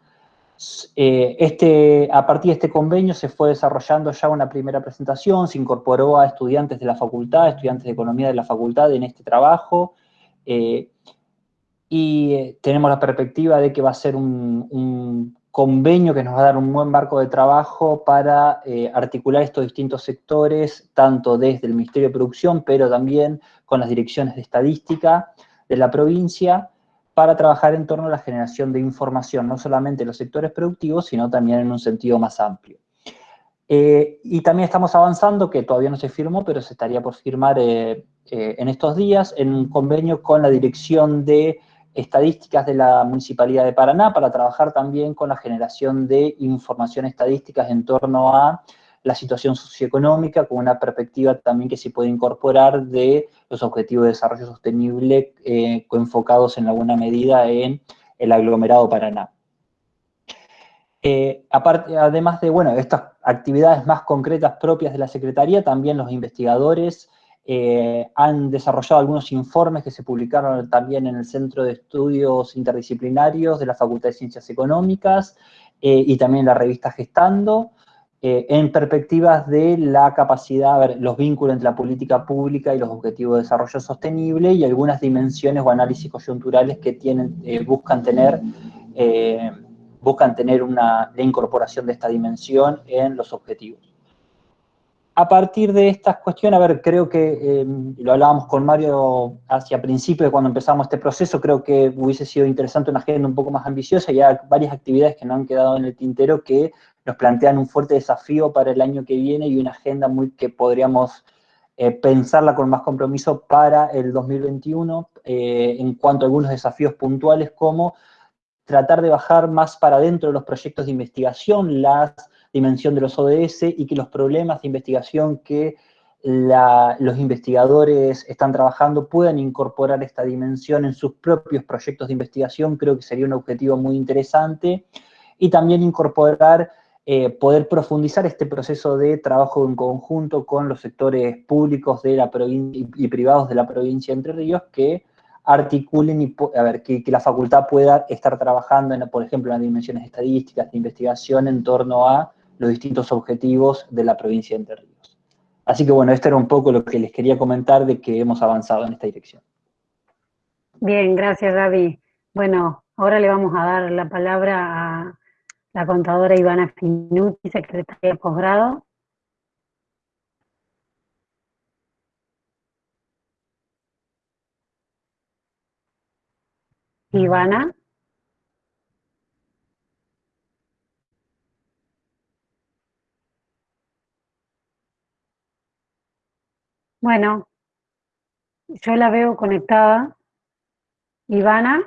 Eh, este, a partir de este convenio se fue desarrollando ya una primera presentación, se incorporó a estudiantes de la facultad, estudiantes de economía de la facultad en este trabajo, y tenemos la perspectiva de que va a ser un convenio que nos va a dar un buen marco de trabajo para eh, articular estos distintos sectores, tanto desde el Ministerio de Producción, pero también con las direcciones de estadística de la provincia, para trabajar en torno a la generación de información, no solamente en los sectores productivos, sino también en un sentido más amplio. Eh, y también estamos avanzando, que todavía no se firmó, pero se estaría por firmar eh, en estos días, en un convenio con la Dirección de estadísticas de la Municipalidad de Paraná para trabajar también con la generación de información estadísticas en torno a la situación socioeconómica, con una perspectiva también que se puede incorporar de los objetivos de desarrollo sostenible eh, enfocados en alguna medida en el aglomerado Paraná. Eh, además de bueno, estas actividades más concretas propias de la Secretaría, también los investigadores eh, han desarrollado algunos informes que se publicaron también en el Centro de Estudios Interdisciplinarios de la Facultad de Ciencias Económicas eh, y también en la revista Gestando, eh, en perspectivas de la capacidad, ver, los vínculos entre la política pública y los objetivos de desarrollo sostenible y algunas dimensiones o análisis coyunturales que tienen, buscan tener, buscan tener una, la incorporación de esta dimensión en los objetivos a partir de estas cuestiones, a ver, creo que, em, lo hablábamos con Mario hacia principio cuando empezamos este proceso, creo que hubiese sido interesante una agenda un poco más ambiciosa y hay varias actividades que no han quedado en el tintero que nos plantean un fuerte desafío para el año que viene y una agenda muy que podríamos eh, pensarla con más compromiso para el 2021 eh, en cuanto a algunos desafíos puntuales como tratar de bajar más para adentro de los proyectos de investigación, las dimensión de los ODS y que los problemas de investigación que los investigadores están trabajando puedan incorporar esta dimensión en sus propios proyectos de investigación, creo que sería un objetivo muy interesante, y también incorporar, eh, poder profundizar este proceso de trabajo en conjunto con los sectores públicos de la y privados de la provincia de Entre Ríos que articulen y a ver, que, la facultad pueda estar trabajando, en, por ejemplo, en las dimensiones estadísticas de investigación en torno a los distintos objetivos de la provincia de Entre Ríos. Así que bueno, esto era un poco lo que les quería comentar de que hemos avanzado en esta dirección. Bien, gracias Gaby. Bueno, ahora le vamos a dar la palabra a la contadora Ivana Finuti, secretaria de posgrado. Ivana. Bueno, yo la veo conectada. Ivana,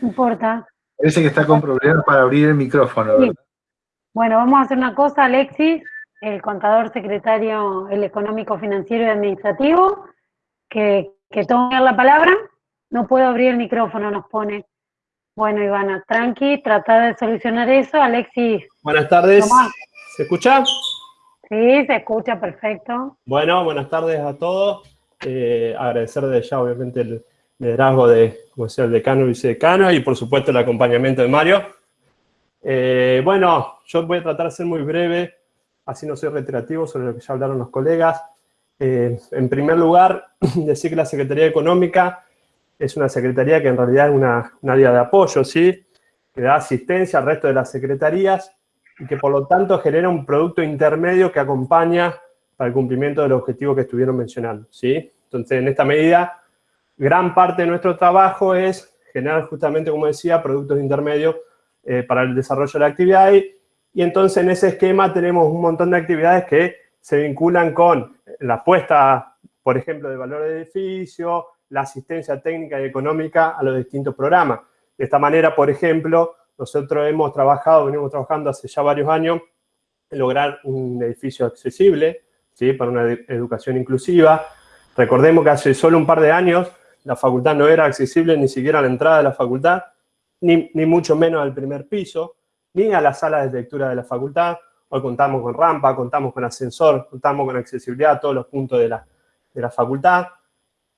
no importa. Parece que está con problemas para abrir el micrófono, Bueno, vamos a hacer una cosa, Alexis, el contador secretario, el económico, financiero y administrativo, que, que tome la palabra. No puedo abrir el micrófono, nos pone. Bueno, Ivana, tranqui, trata de solucionar eso. Alexis. Buenas tardes. ¿Se escucha? Sí, se escucha perfecto. Bueno, buenas tardes a todos. Eh, agradecer desde ya, obviamente, el liderazgo de, como sea, el decano y vicedecano y, por supuesto, el acompañamiento de Mario. Eh, bueno, yo voy a tratar de ser muy breve, así no soy reiterativo sobre lo que ya hablaron los colegas. Eh, en primer lugar, decir que la Secretaría Económica es una secretaría que en realidad es una, una área de apoyo, ¿sí? Que da asistencia al resto de las secretarías y que por lo tanto genera un producto intermedio que acompaña para el cumplimiento del objetivo que estuvieron mencionando, ¿sí? Entonces, en esta medida, gran parte de nuestro trabajo es generar justamente, como decía, productos intermedios eh, para el desarrollo de la actividad y, y entonces en ese esquema tenemos un montón de actividades que se vinculan con la puesta, por ejemplo, de valor de edificio, la asistencia técnica y económica a los distintos programas. De esta manera, por ejemplo, nosotros hemos trabajado, venimos trabajando hace ya varios años en lograr un edificio accesible, ¿sí? para una educación inclusiva. Recordemos que hace solo un par de años la facultad no era accesible ni siquiera a la entrada de la facultad, ni, ni mucho menos al primer piso, ni a la sala de lectura de la facultad. Hoy contamos con rampa, contamos con ascensor, contamos con accesibilidad a todos los puntos de la, de la facultad.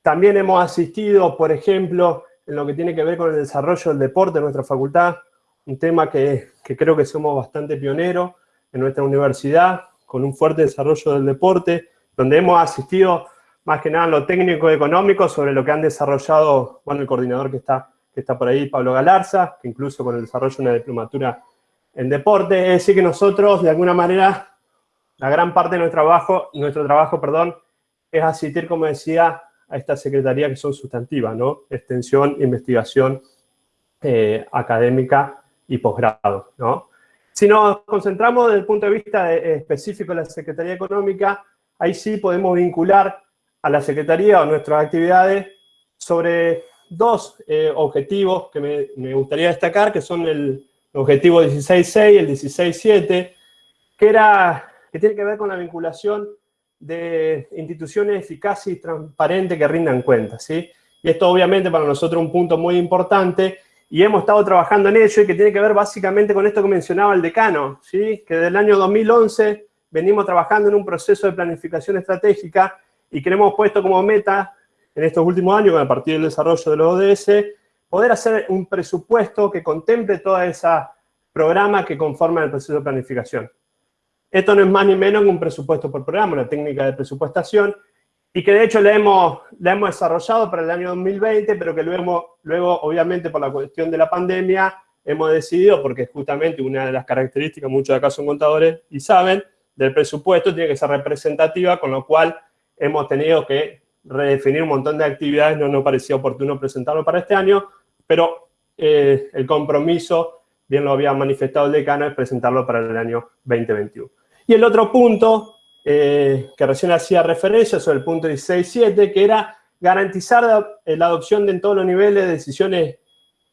También hemos asistido, por ejemplo, en lo que tiene que ver con el desarrollo del deporte en nuestra facultad, un tema que, creo que somos bastante pioneros en nuestra universidad, con un fuerte desarrollo del deporte, donde hemos asistido más que nada en lo técnico y económico sobre lo que han desarrollado, bueno, el coordinador que está, que está por ahí, Pablo Galarza, que incluso con el desarrollo de una diplomatura en deporte, es decir que nosotros, de alguna manera, la gran parte de nuestro trabajo, nuestro trabajo, perdón, es asistir, como decía, a esta secretaría que son sustantivas, ¿no? Extensión, investigación eh, académica y posgrado, ¿no? Si nos concentramos desde el punto de vista específico de la Secretaría Económica, ahí sí podemos vincular a la Secretaría o nuestras actividades sobre dos eh, objetivos que me, gustaría destacar, que son el objetivo 16.6 y el 16.7, que, que tiene que ver con la vinculación de instituciones eficaces y transparentes que rindan cuentas, ¿sí? Y esto obviamente para nosotros es un punto muy importante y hemos estado trabajando en ello y que tiene que ver básicamente con esto que mencionaba el decano, ¿sí? que desde el año 2011 venimos trabajando en un proceso de planificación estratégica y que hemos puesto como meta en estos últimos años, a partir del desarrollo de los ODS, poder hacer un presupuesto que contemple toda esa programa que conforman el proceso de planificación. Esto no es más ni menos que un presupuesto por programa, una técnica de presupuestación, y que de hecho la hemos, la hemos desarrollado para el año 2020, pero que luego, luego, obviamente, por la cuestión de la pandemia, hemos decidido, porque justamente una de las características, muchos de acá son contadores y saben, del presupuesto tiene que ser representativa, con lo cual hemos tenido que redefinir un montón de actividades, no nos parecía oportuno presentarlo para este año, pero eh, el compromiso, bien lo había manifestado el decano, es presentarlo para el año 2021. Y el otro punto eh, que recién hacía referencia sobre el punto 16.7, que era garantizar la, adopción en todos los niveles de decisiones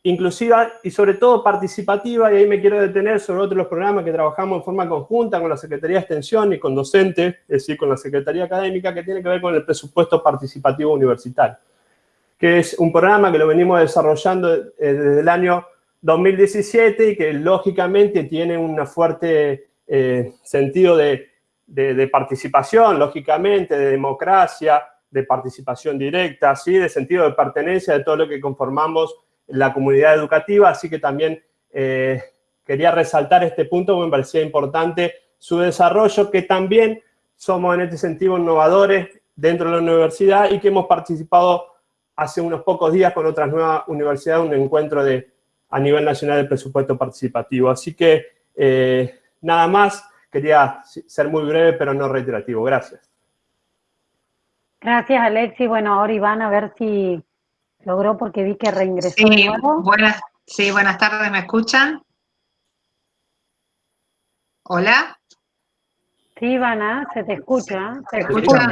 inclusivas y sobre todo participativas, y ahí me quiero detener sobre otros los programas que trabajamos en forma conjunta con la Secretaría de Extensión y con docentes, es decir, con la Secretaría Académica, que tiene que ver con el presupuesto participativo universitario, que es un programa que lo venimos desarrollando eh, desde el año 2017 y que lógicamente tiene un fuerte eh, sentido de de, participación, lógicamente, de democracia, de participación directa, ¿sí? de sentido de pertenencia de todo lo que conformamos la comunidad educativa, así que también eh, quería resaltar este punto me parecía importante su desarrollo, que también somos en este sentido innovadores dentro de la universidad y que hemos participado hace unos pocos días con otras nuevas universidades, un encuentro de, a nivel nacional de presupuesto participativo. Así que eh, nada más, quería ser muy breve pero no reiterativo. Gracias. Gracias, Alexi. Bueno, ahora Iván, a ver si logró porque vi que reingresó sí, Buenas, sí, buenas tardes, ¿me escuchan? ¿Hola? Sí, Ivana, se te escucha. ¿Se escucha?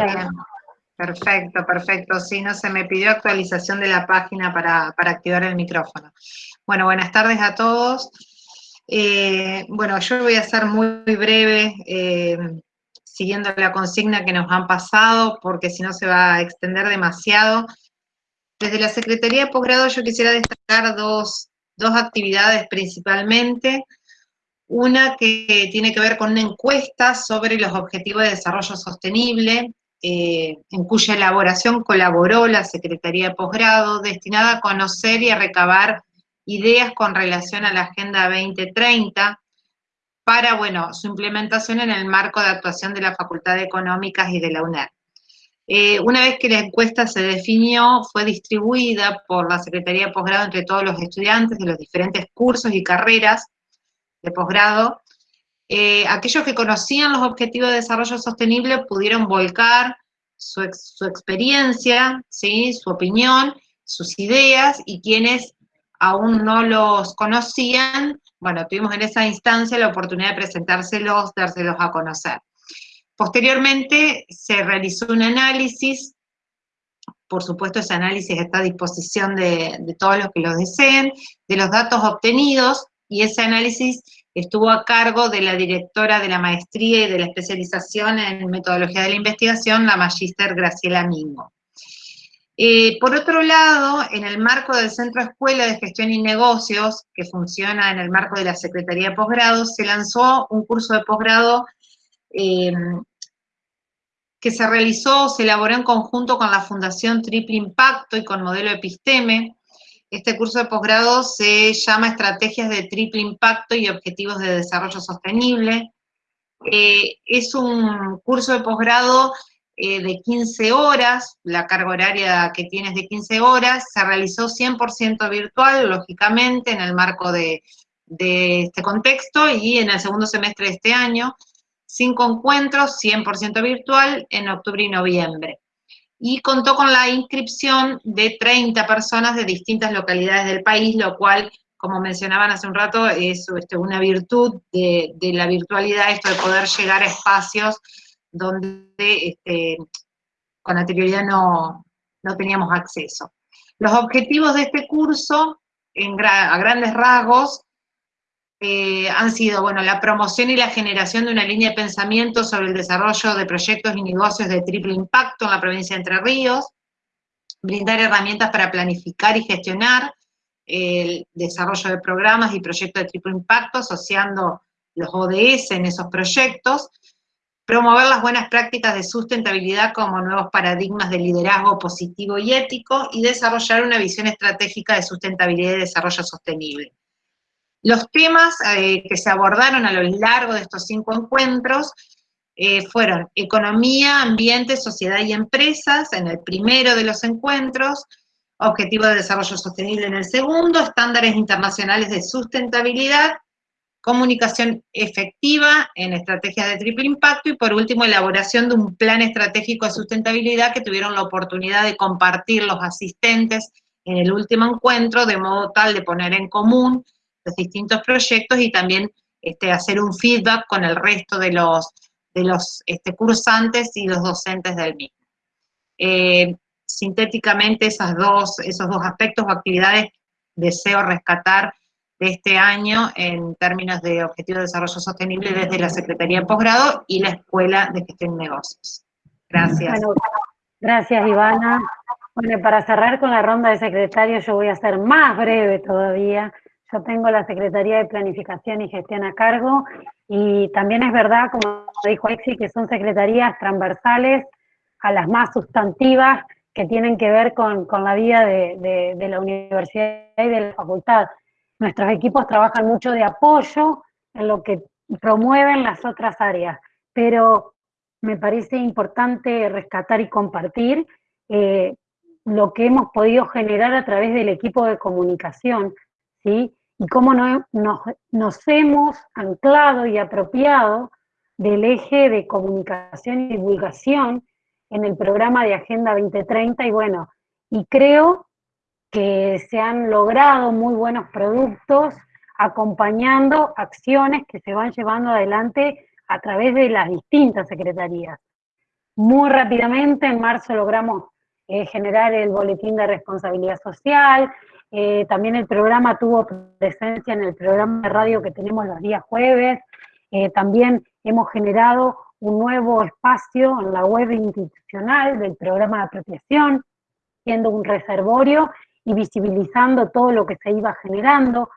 Perfecto, perfecto. Sí, no se me pidió actualización de la página para, activar el micrófono. Bueno, buenas tardes a todos. Eh, bueno, yo voy a ser muy breve, eh, siguiendo la consigna que nos han pasado, porque si no se va a extender demasiado. Desde la Secretaría de Posgrado yo quisiera destacar dos, dos actividades principalmente. Una que tiene que ver con una encuesta sobre los objetivos de desarrollo sostenible, eh, en cuya elaboración colaboró la Secretaría de Posgrado, destinada a conocer y a recabar ideas con relación a la Agenda 2030, para, bueno, su implementación en el marco de actuación de la Facultad de Económicas y de la UNED. Eh, una vez que la encuesta se definió, fue distribuida por la Secretaría de Posgrado entre todos los estudiantes de los diferentes cursos y carreras de posgrado. Eh, aquellos que conocían los objetivos de desarrollo sostenible pudieron volcar su, experiencia, ¿sí? su opinión, sus ideas, y quienes aún no los conocían, bueno, tuvimos en esa instancia la oportunidad de presentárselos, dárselos a conocer. Posteriormente se realizó un análisis, por supuesto ese análisis está a disposición de, todos los que lo deseen, de los datos obtenidos, y ese análisis estuvo a cargo de la directora de la maestría y de la especialización en metodología de la investigación, la magíster Graciela Mingo. Eh, por otro lado, en el marco del Centro Escuela de Gestión y Negocios, que funciona en el marco de la Secretaría de Posgrado, se lanzó un curso de posgrado eh, que se realizó, se elaboró en conjunto con la Fundación Triple Impacto y con Modelo Episteme. Este curso de posgrado se llama Estrategias de Triple Impacto y Objetivos de Desarrollo Sostenible. Eh, es un curso de posgrado eh, de 15 horas, la carga horaria que tiene es de 15 horas, se realizó 100% virtual, lógicamente, en el marco de, este contexto, y en el segundo semestre de este año, cinco encuentros, 100% virtual, en octubre y noviembre. Y contó con la inscripción de 30 personas de distintas localidades del país, lo cual, como mencionaban hace un rato, es este, una virtud de, de la virtualidad, esto de poder llegar a espacios donde este, con anterioridad no, teníamos acceso. Los objetivos de este curso, a grandes rasgos, eh, han sido, bueno, la promoción y la generación de una línea de pensamiento sobre el desarrollo de proyectos y negocios de triple impacto en la provincia de Entre Ríos, brindar herramientas para planificar y gestionar el desarrollo de programas y proyectos de triple impacto, asociando los ODS en esos proyectos, promover las buenas prácticas de sustentabilidad como nuevos paradigmas de liderazgo positivo y ético, y desarrollar una visión estratégica de sustentabilidad y desarrollo sostenible. Los temas eh, que se abordaron a lo largo de estos cinco encuentros eh, fueron economía, ambiente, sociedad y empresas en el primero de los encuentros, objetivo de desarrollo sostenible en el segundo, estándares internacionales de sustentabilidad comunicación efectiva en estrategias de triple impacto y por último elaboración de un plan estratégico de sustentabilidad que tuvieron la oportunidad de compartir los asistentes en el último encuentro de modo tal de poner en común los distintos proyectos y también este, hacer un feedback con el resto de los, de los este, cursantes y los docentes del mismo. Eh, sintéticamente esas dos, esos dos aspectos o actividades deseo rescatar este año en términos de Objetivo de Desarrollo Sostenible desde la Secretaría de Posgrado y la Escuela de Gestión de Negocios. Gracias. gracias, Ivana. Bueno, para cerrar con la ronda de secretarios, yo voy a ser más breve todavía. Yo tengo la Secretaría de Planificación y Gestión a cargo, y también es verdad, como dijo Exi, que son secretarías transversales a las más sustantivas que tienen que ver con, la vida de, de la universidad y de la facultad nuestros equipos trabajan mucho de apoyo en lo que promueven las otras áreas, pero me parece importante rescatar y compartir eh, lo que hemos podido generar a través del equipo de comunicación, ¿sí? Y cómo nos, nos hemos anclado y apropiado del eje de comunicación y divulgación en el programa de Agenda 2030 y bueno, y creo que se han logrado muy buenos productos acompañando acciones que se van llevando adelante a través de las distintas secretarías. Muy rápidamente, en marzo logramos eh, generar el boletín de responsabilidad social, eh, también el programa tuvo presencia en el programa de radio que tenemos los días jueves, eh, también hemos generado un nuevo espacio en la web institucional del programa de apropiación, siendo un reservorio y visibilizando todo lo que se iba generando,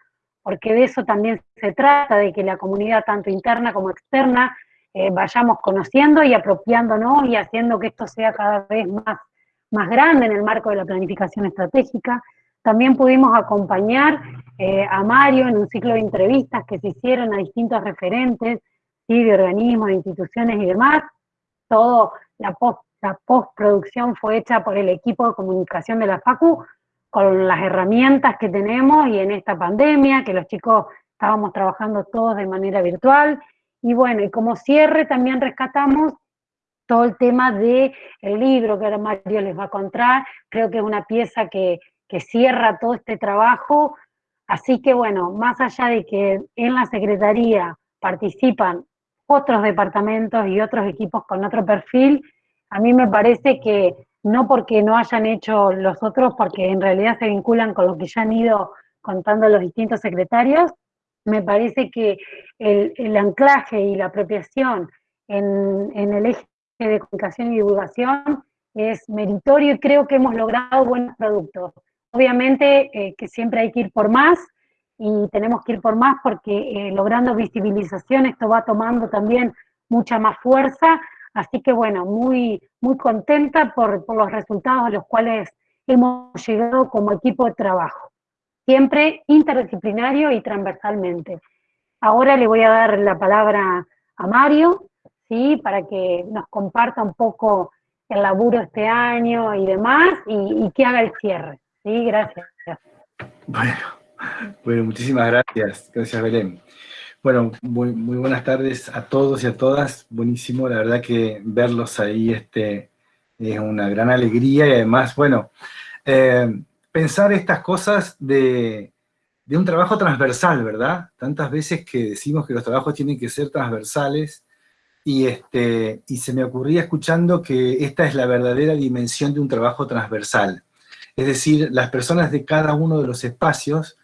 porque de eso también se trata, de que la comunidad tanto interna como externa eh, vayamos conociendo y apropiándonos y haciendo que esto sea cada vez más, más grande en el marco de la planificación estratégica. También pudimos acompañar eh, a Mario en un ciclo de entrevistas que se hicieron a distintos referentes, ¿sí? de organismos, instituciones y demás. Todo, la, post, la postproducción fue hecha por el equipo de comunicación de la FACU, con las herramientas que tenemos y en esta pandemia, que los chicos estábamos trabajando todos de manera virtual. Y bueno, y como cierre también rescatamos todo el tema del el libro que ahora Mario les va a contar. Creo que es una pieza que, que cierra todo este trabajo. Así que bueno, más allá de que en la Secretaría participan otros departamentos y otros equipos con otro perfil, a mí me parece que no porque no hayan hecho los otros, porque en realidad se vinculan con lo que ya han ido contando los distintos secretarios, me parece que el, anclaje y la apropiación en, el eje de comunicación y divulgación es meritorio y creo que hemos logrado buenos productos. Obviamente eh, que siempre hay que ir por más y tenemos que ir por más porque eh, logrando visibilización esto va tomando también mucha más fuerza, Así que bueno, muy, muy contenta por, los resultados a los cuales hemos llegado como equipo de trabajo. Siempre interdisciplinario y transversalmente. Ahora le voy a dar la palabra a Mario, ¿sí? para que nos comparta un poco el laburo este año y demás, y, que haga el cierre. ¿sí? Gracias. Bueno, bueno, muchísimas gracias. Gracias, Belén. Bueno, muy, buenas tardes a todos y a todas. Buenísimo, la verdad que verlos ahí este, es una gran alegría y además, bueno, eh, pensar estas cosas de, un trabajo transversal, ¿verdad? Tantas veces que decimos que los trabajos tienen que ser transversales y, este, y se me ocurría escuchando que esta es la verdadera dimensión de un trabajo transversal. Es decir, las personas de cada uno de los espacios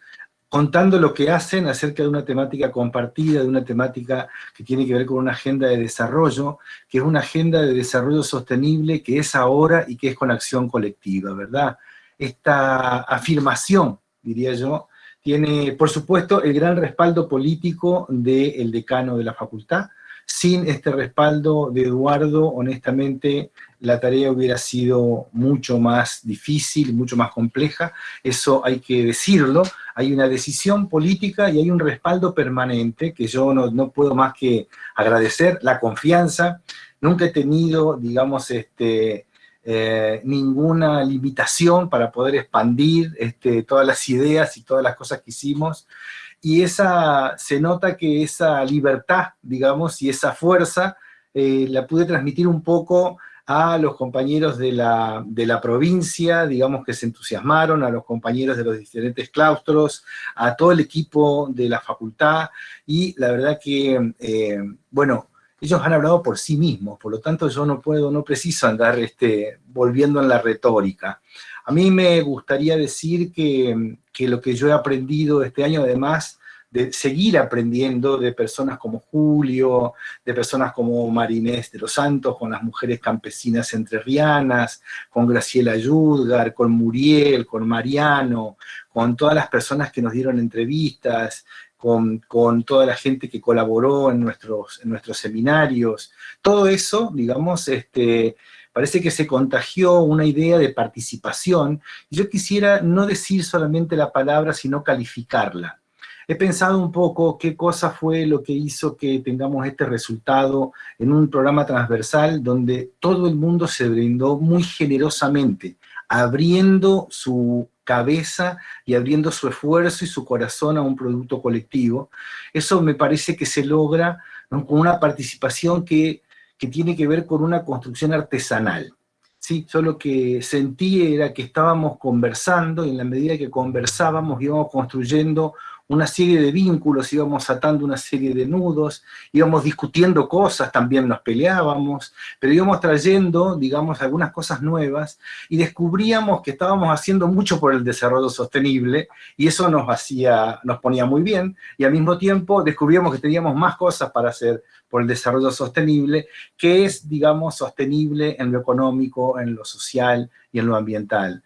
contando lo que hacen acerca de una temática compartida, de una temática que tiene que ver con una agenda de desarrollo, que es una agenda de desarrollo sostenible que es ahora y que es con acción colectiva, ¿verdad? Esta afirmación, diría yo, tiene, por supuesto, el gran respaldo político del decano de la facultad, sin este respaldo de Eduardo, honestamente, la tarea hubiera sido mucho más difícil, mucho más compleja, eso hay que decirlo, hay una decisión política y hay un respaldo permanente que yo no, puedo más que agradecer, la confianza, nunca he tenido, digamos, este, eh, ninguna limitación para poder expandir este, todas las ideas y todas las cosas que hicimos, y esa, se nota que esa libertad, digamos, y esa fuerza eh, la pude transmitir un poco a los compañeros de la, de la, provincia, digamos que se entusiasmaron, a los compañeros de los diferentes claustros, a todo el equipo de la facultad, y la verdad que, eh, bueno, ellos han hablado por sí mismos, por lo tanto yo no puedo, no preciso andar este, volviendo en la retórica. A mí me gustaría decir que, lo que yo he aprendido este año, además de seguir aprendiendo de personas como Julio, de personas como Marinés de los Santos, con las mujeres campesinas entrerrianas, con Graciela Yudgar, con Muriel, con Mariano, con todas las personas que nos dieron entrevistas, con, toda la gente que colaboró en nuestros, en nuestros seminarios. Todo eso, digamos, este, parece que se contagió una idea de participación, y yo quisiera no decir solamente la palabra, sino calificarla. he pensado un poco qué cosa fue lo que hizo que tengamos este resultado en un programa transversal donde todo el mundo se brindó muy generosamente, abriendo su cabeza y abriendo su esfuerzo y su corazón a un producto colectivo. Eso me parece que se logra con una participación que, que tiene que ver con una construcción artesanal. ¿sí? Yo lo que sentí era que estábamos conversando y en la medida que conversábamos íbamos construyendo una serie de vínculos, íbamos atando una serie de nudos, íbamos discutiendo cosas, también nos peleábamos, pero íbamos trayendo, digamos, algunas cosas nuevas y descubríamos que estábamos haciendo mucho por el desarrollo sostenible y eso nos hacía, nos ponía muy bien y al mismo tiempo descubríamos que teníamos más cosas para hacer por el desarrollo sostenible, que es, digamos, sostenible en lo económico, en lo social y en lo ambiental.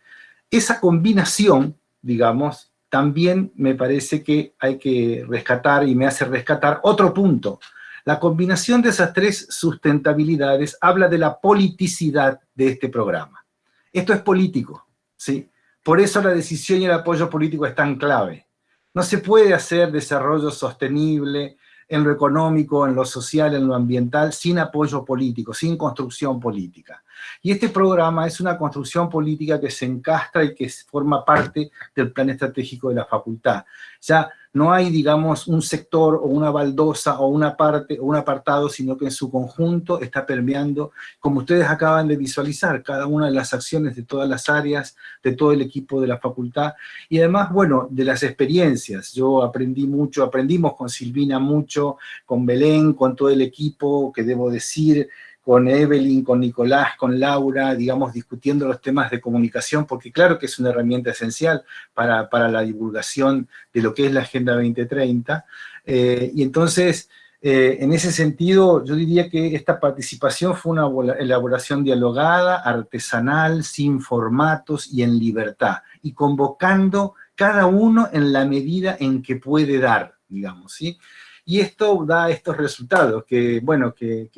Esa combinación, digamos, también me parece que hay que rescatar y me hace rescatar otro punto. La combinación de esas tres sustentabilidades habla de la politicidad de este programa. Esto es político, ¿sí? Por eso la decisión y el apoyo político es tan clave. No se puede hacer desarrollo sostenible en lo económico, en lo social, en lo ambiental, sin apoyo político, sin construcción política. Y este programa es una construcción política que se encastra y que forma parte del plan estratégico de la facultad. Ya no hay, digamos, un sector o una baldosa o una parte o un apartado, sino que en su conjunto está permeando, como ustedes acaban de visualizar, cada una de las acciones de todas las áreas, de todo el equipo de la facultad, y además, bueno, de las experiencias. Yo aprendí mucho, aprendimos con Silvina mucho, con Belén, con todo el equipo, que debo decir, con Evelyn, con Nicolás, con Laura, digamos, discutiendo los temas de comunicación, porque claro que es una herramienta esencial para, la divulgación de lo que es la Agenda 2030. Eh, y entonces, eh, en ese sentido, yo diría que esta participación fue una elaboración dialogada, artesanal, sin formatos y en libertad, y convocando cada uno en la medida en que puede dar, digamos, ¿sí? Y esto da estos resultados, que, bueno, que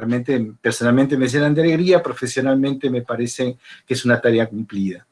Realmente, personalmente me llenan de alegría, profesionalmente me parece que es una tarea cumplida.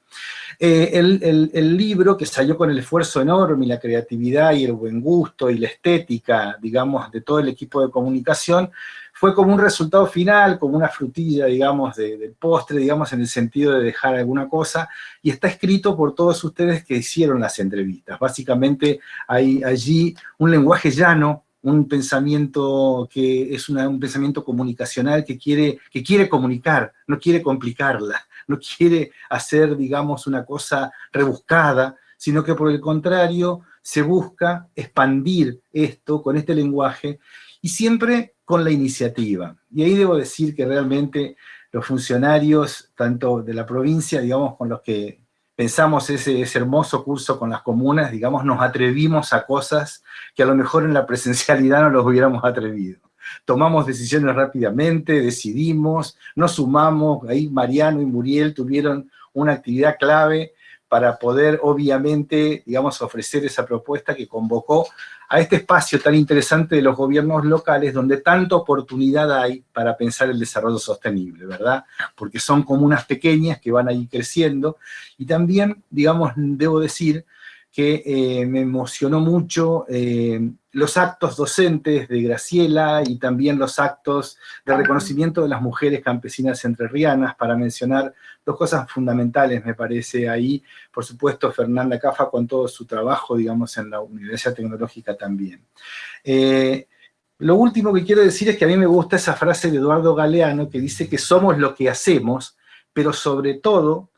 Eh, el, libro que salió con el esfuerzo enorme y la creatividad y el buen gusto y la estética, digamos, de todo el equipo de comunicación, fue como un resultado final, como una frutilla, digamos, del postre, digamos, en el sentido de dejar alguna cosa, y está escrito por todos ustedes que hicieron las entrevistas. Básicamente hay allí un lenguaje llano, un pensamiento que es un pensamiento comunicacional que quiere, que quiere comunicar, no quiere complicarla, no quiere hacer, digamos, una cosa rebuscada, sino que por el contrario se busca expandir esto con este lenguaje y siempre con la iniciativa. Y ahí debo decir que realmente los funcionarios, tanto de la provincia, digamos, con los que pensamos ese, hermoso curso con las comunas, digamos, nos atrevimos a cosas que a lo mejor en la presencialidad no los hubiéramos atrevido. Tomamos decisiones rápidamente, decidimos, nos sumamos, ahí Mariano y Muriel tuvieron una actividad clave para poder, obviamente, digamos, ofrecer esa propuesta que convocó a este espacio tan interesante de los gobiernos locales, donde tanta oportunidad hay para pensar el desarrollo sostenible, ¿verdad? Porque son comunas pequeñas que van ahí creciendo, y también, digamos, debo decir que eh, me emocionó mucho eh, los actos docentes de Graciela y también los actos de reconocimiento de las mujeres campesinas entrerrianas, para mencionar dos cosas fundamentales, me parece, ahí. Por supuesto, Fernanda Cafa con todo su trabajo, digamos, en la Universidad Tecnológica también. Eh, lo último que quiero decir es que a mí me gusta esa frase de Eduardo Galeano que dice que somos lo que hacemos, pero sobre todo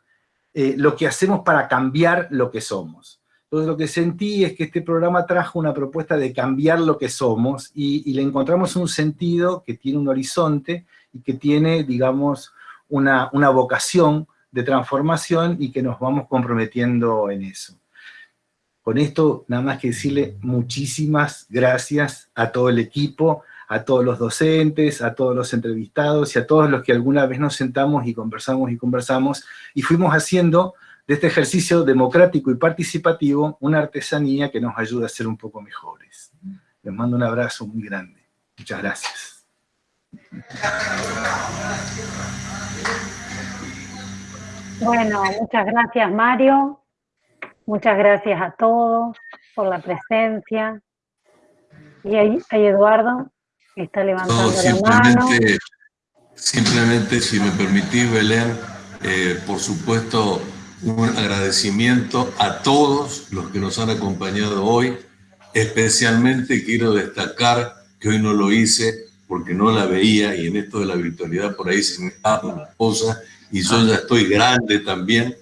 lo que hacemos para cambiar lo que somos. Entonces lo que sentí es que este programa trajo una propuesta de cambiar lo que somos y, le encontramos un sentido que tiene un horizonte y que tiene, digamos, una, una vocación de transformación y que nos vamos comprometiendo en eso. Con esto, nada más que decirle muchísimas gracias a todo el equipo, a todos los docentes, a todos los entrevistados y a todos los que alguna vez nos sentamos y conversamos y conversamos y fuimos haciendo de este ejercicio democrático y participativo una artesanía que nos ayuda a ser un poco mejores. Les mando un abrazo muy grande. Muchas gracias. Bueno, muchas gracias Mario, muchas gracias a todos. por la presencia. Y ahí, ahí Eduardo está levantando la mano. Simplemente, si me permitís, Belén, eh, por supuesto, un agradecimiento a todos los que nos han acompañado hoy. Especialmente quiero destacar que hoy no lo hice porque no la veía y en esto de la virtualidad por ahí se me da una cosa y yo ya estoy grande también.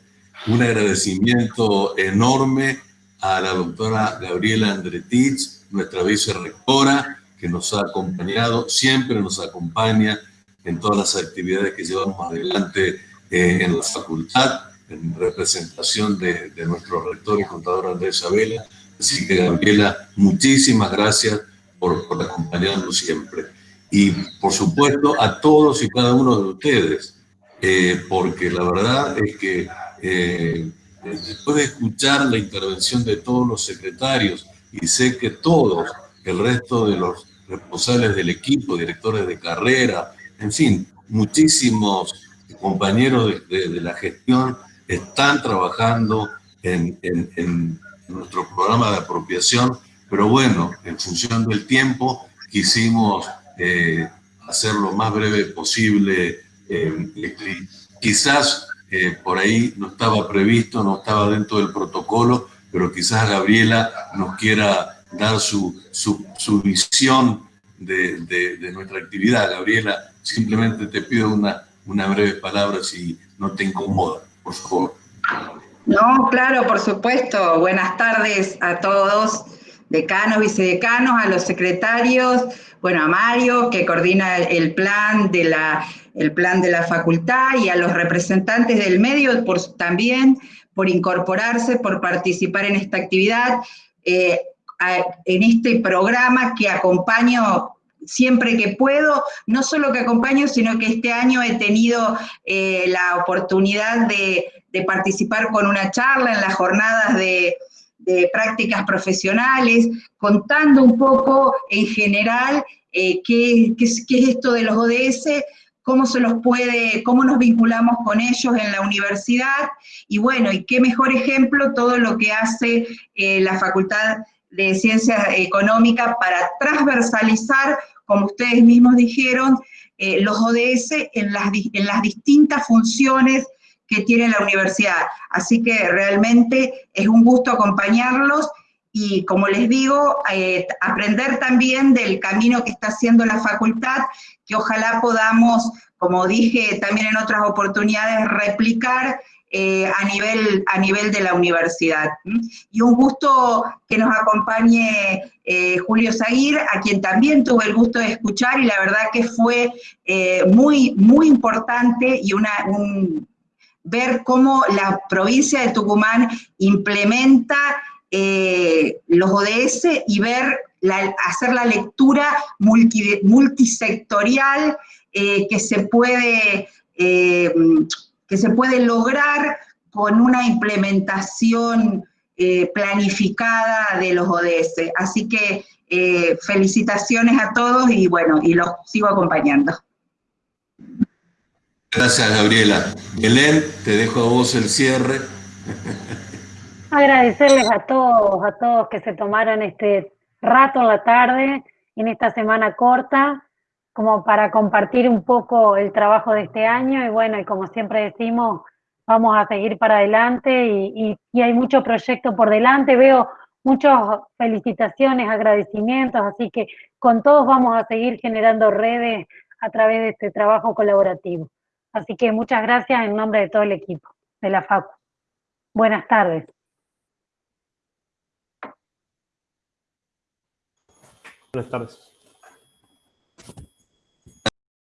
Un agradecimiento enorme a la doctora Gabriela Andretich, nuestra vicerrectora, que nos ha acompañado, siempre nos acompaña en todas las actividades que llevamos adelante eh, en la facultad, en representación de, nuestro rector y contador Andrés Abela. Así que, Gabriela, muchísimas gracias por, acompañarnos siempre. Y, por supuesto, a todos y cada uno de ustedes, eh, porque la verdad es que eh, después de escuchar la intervención de todos los secretarios, y sé que todos, el resto de los responsables del equipo, directores de carrera, en fin, muchísimos compañeros de, la gestión están trabajando en, nuestro programa de apropiación, pero bueno, en función del tiempo quisimos eh, hacer lo más breve posible. Eh, quizás eh, por ahí no estaba previsto, no estaba dentro del protocolo, pero quizás Gabriela nos quiera dar su, visión de, de, nuestra actividad. Gabriela, simplemente te pido una, una breve palabra si no te incomoda, por favor. No, claro, por supuesto. Buenas tardes a todos, decanos, vicedecanos, a los secretarios, bueno, a Mario, que coordina el plan de la, el plan de la facultad, y a los representantes del medio por, también por incorporarse, por participar en esta actividad, eh, en este programa que acompaño siempre que puedo, no solo que acompaño, sino que este año he tenido eh, la oportunidad de, participar con una charla en las jornadas de, prácticas profesionales, contando un poco en general eh, qué, es esto de los ODS, cómo se los puede, cómo nos vinculamos con ellos en la universidad, y bueno, y qué mejor ejemplo todo lo que hace eh, la Facultad de Ciencias Económicas para transversalizar como ustedes mismos dijeron, eh, los ODS en las, en las distintas funciones que tiene la universidad. Así que realmente es un gusto acompañarlos y como les digo, eh, aprender también del camino que está haciendo la facultad, que ojalá podamos, como dije también en otras oportunidades, replicar eh, a, nivel, a nivel de la universidad. Y un gusto que nos acompañe eh, Julio Zaguir, a quien también tuve el gusto de escuchar y la verdad que fue eh, muy, muy importante y una, ver cómo la provincia de Tucumán implementa los ODS y ver, hacer la lectura multisectorial que se puede que se puede lograr con una implementación eh, planificada de los ODS. Así que eh, felicitaciones a todos y bueno, y los sigo acompañando. Gracias, Gabriela. Belén, te dejo a vos el cierre. Agradecerles a todos, a todos que se tomaron este rato en la tarde, en esta semana corta, como para compartir un poco el trabajo de este año y bueno, y como siempre decimos, vamos a seguir para adelante y, hay mucho proyecto por delante, veo muchas felicitaciones, agradecimientos, así que con todos vamos a seguir generando redes a través de este trabajo colaborativo. Así que muchas gracias en nombre de todo el equipo de la FACU. Buenas tardes. Buenas tardes.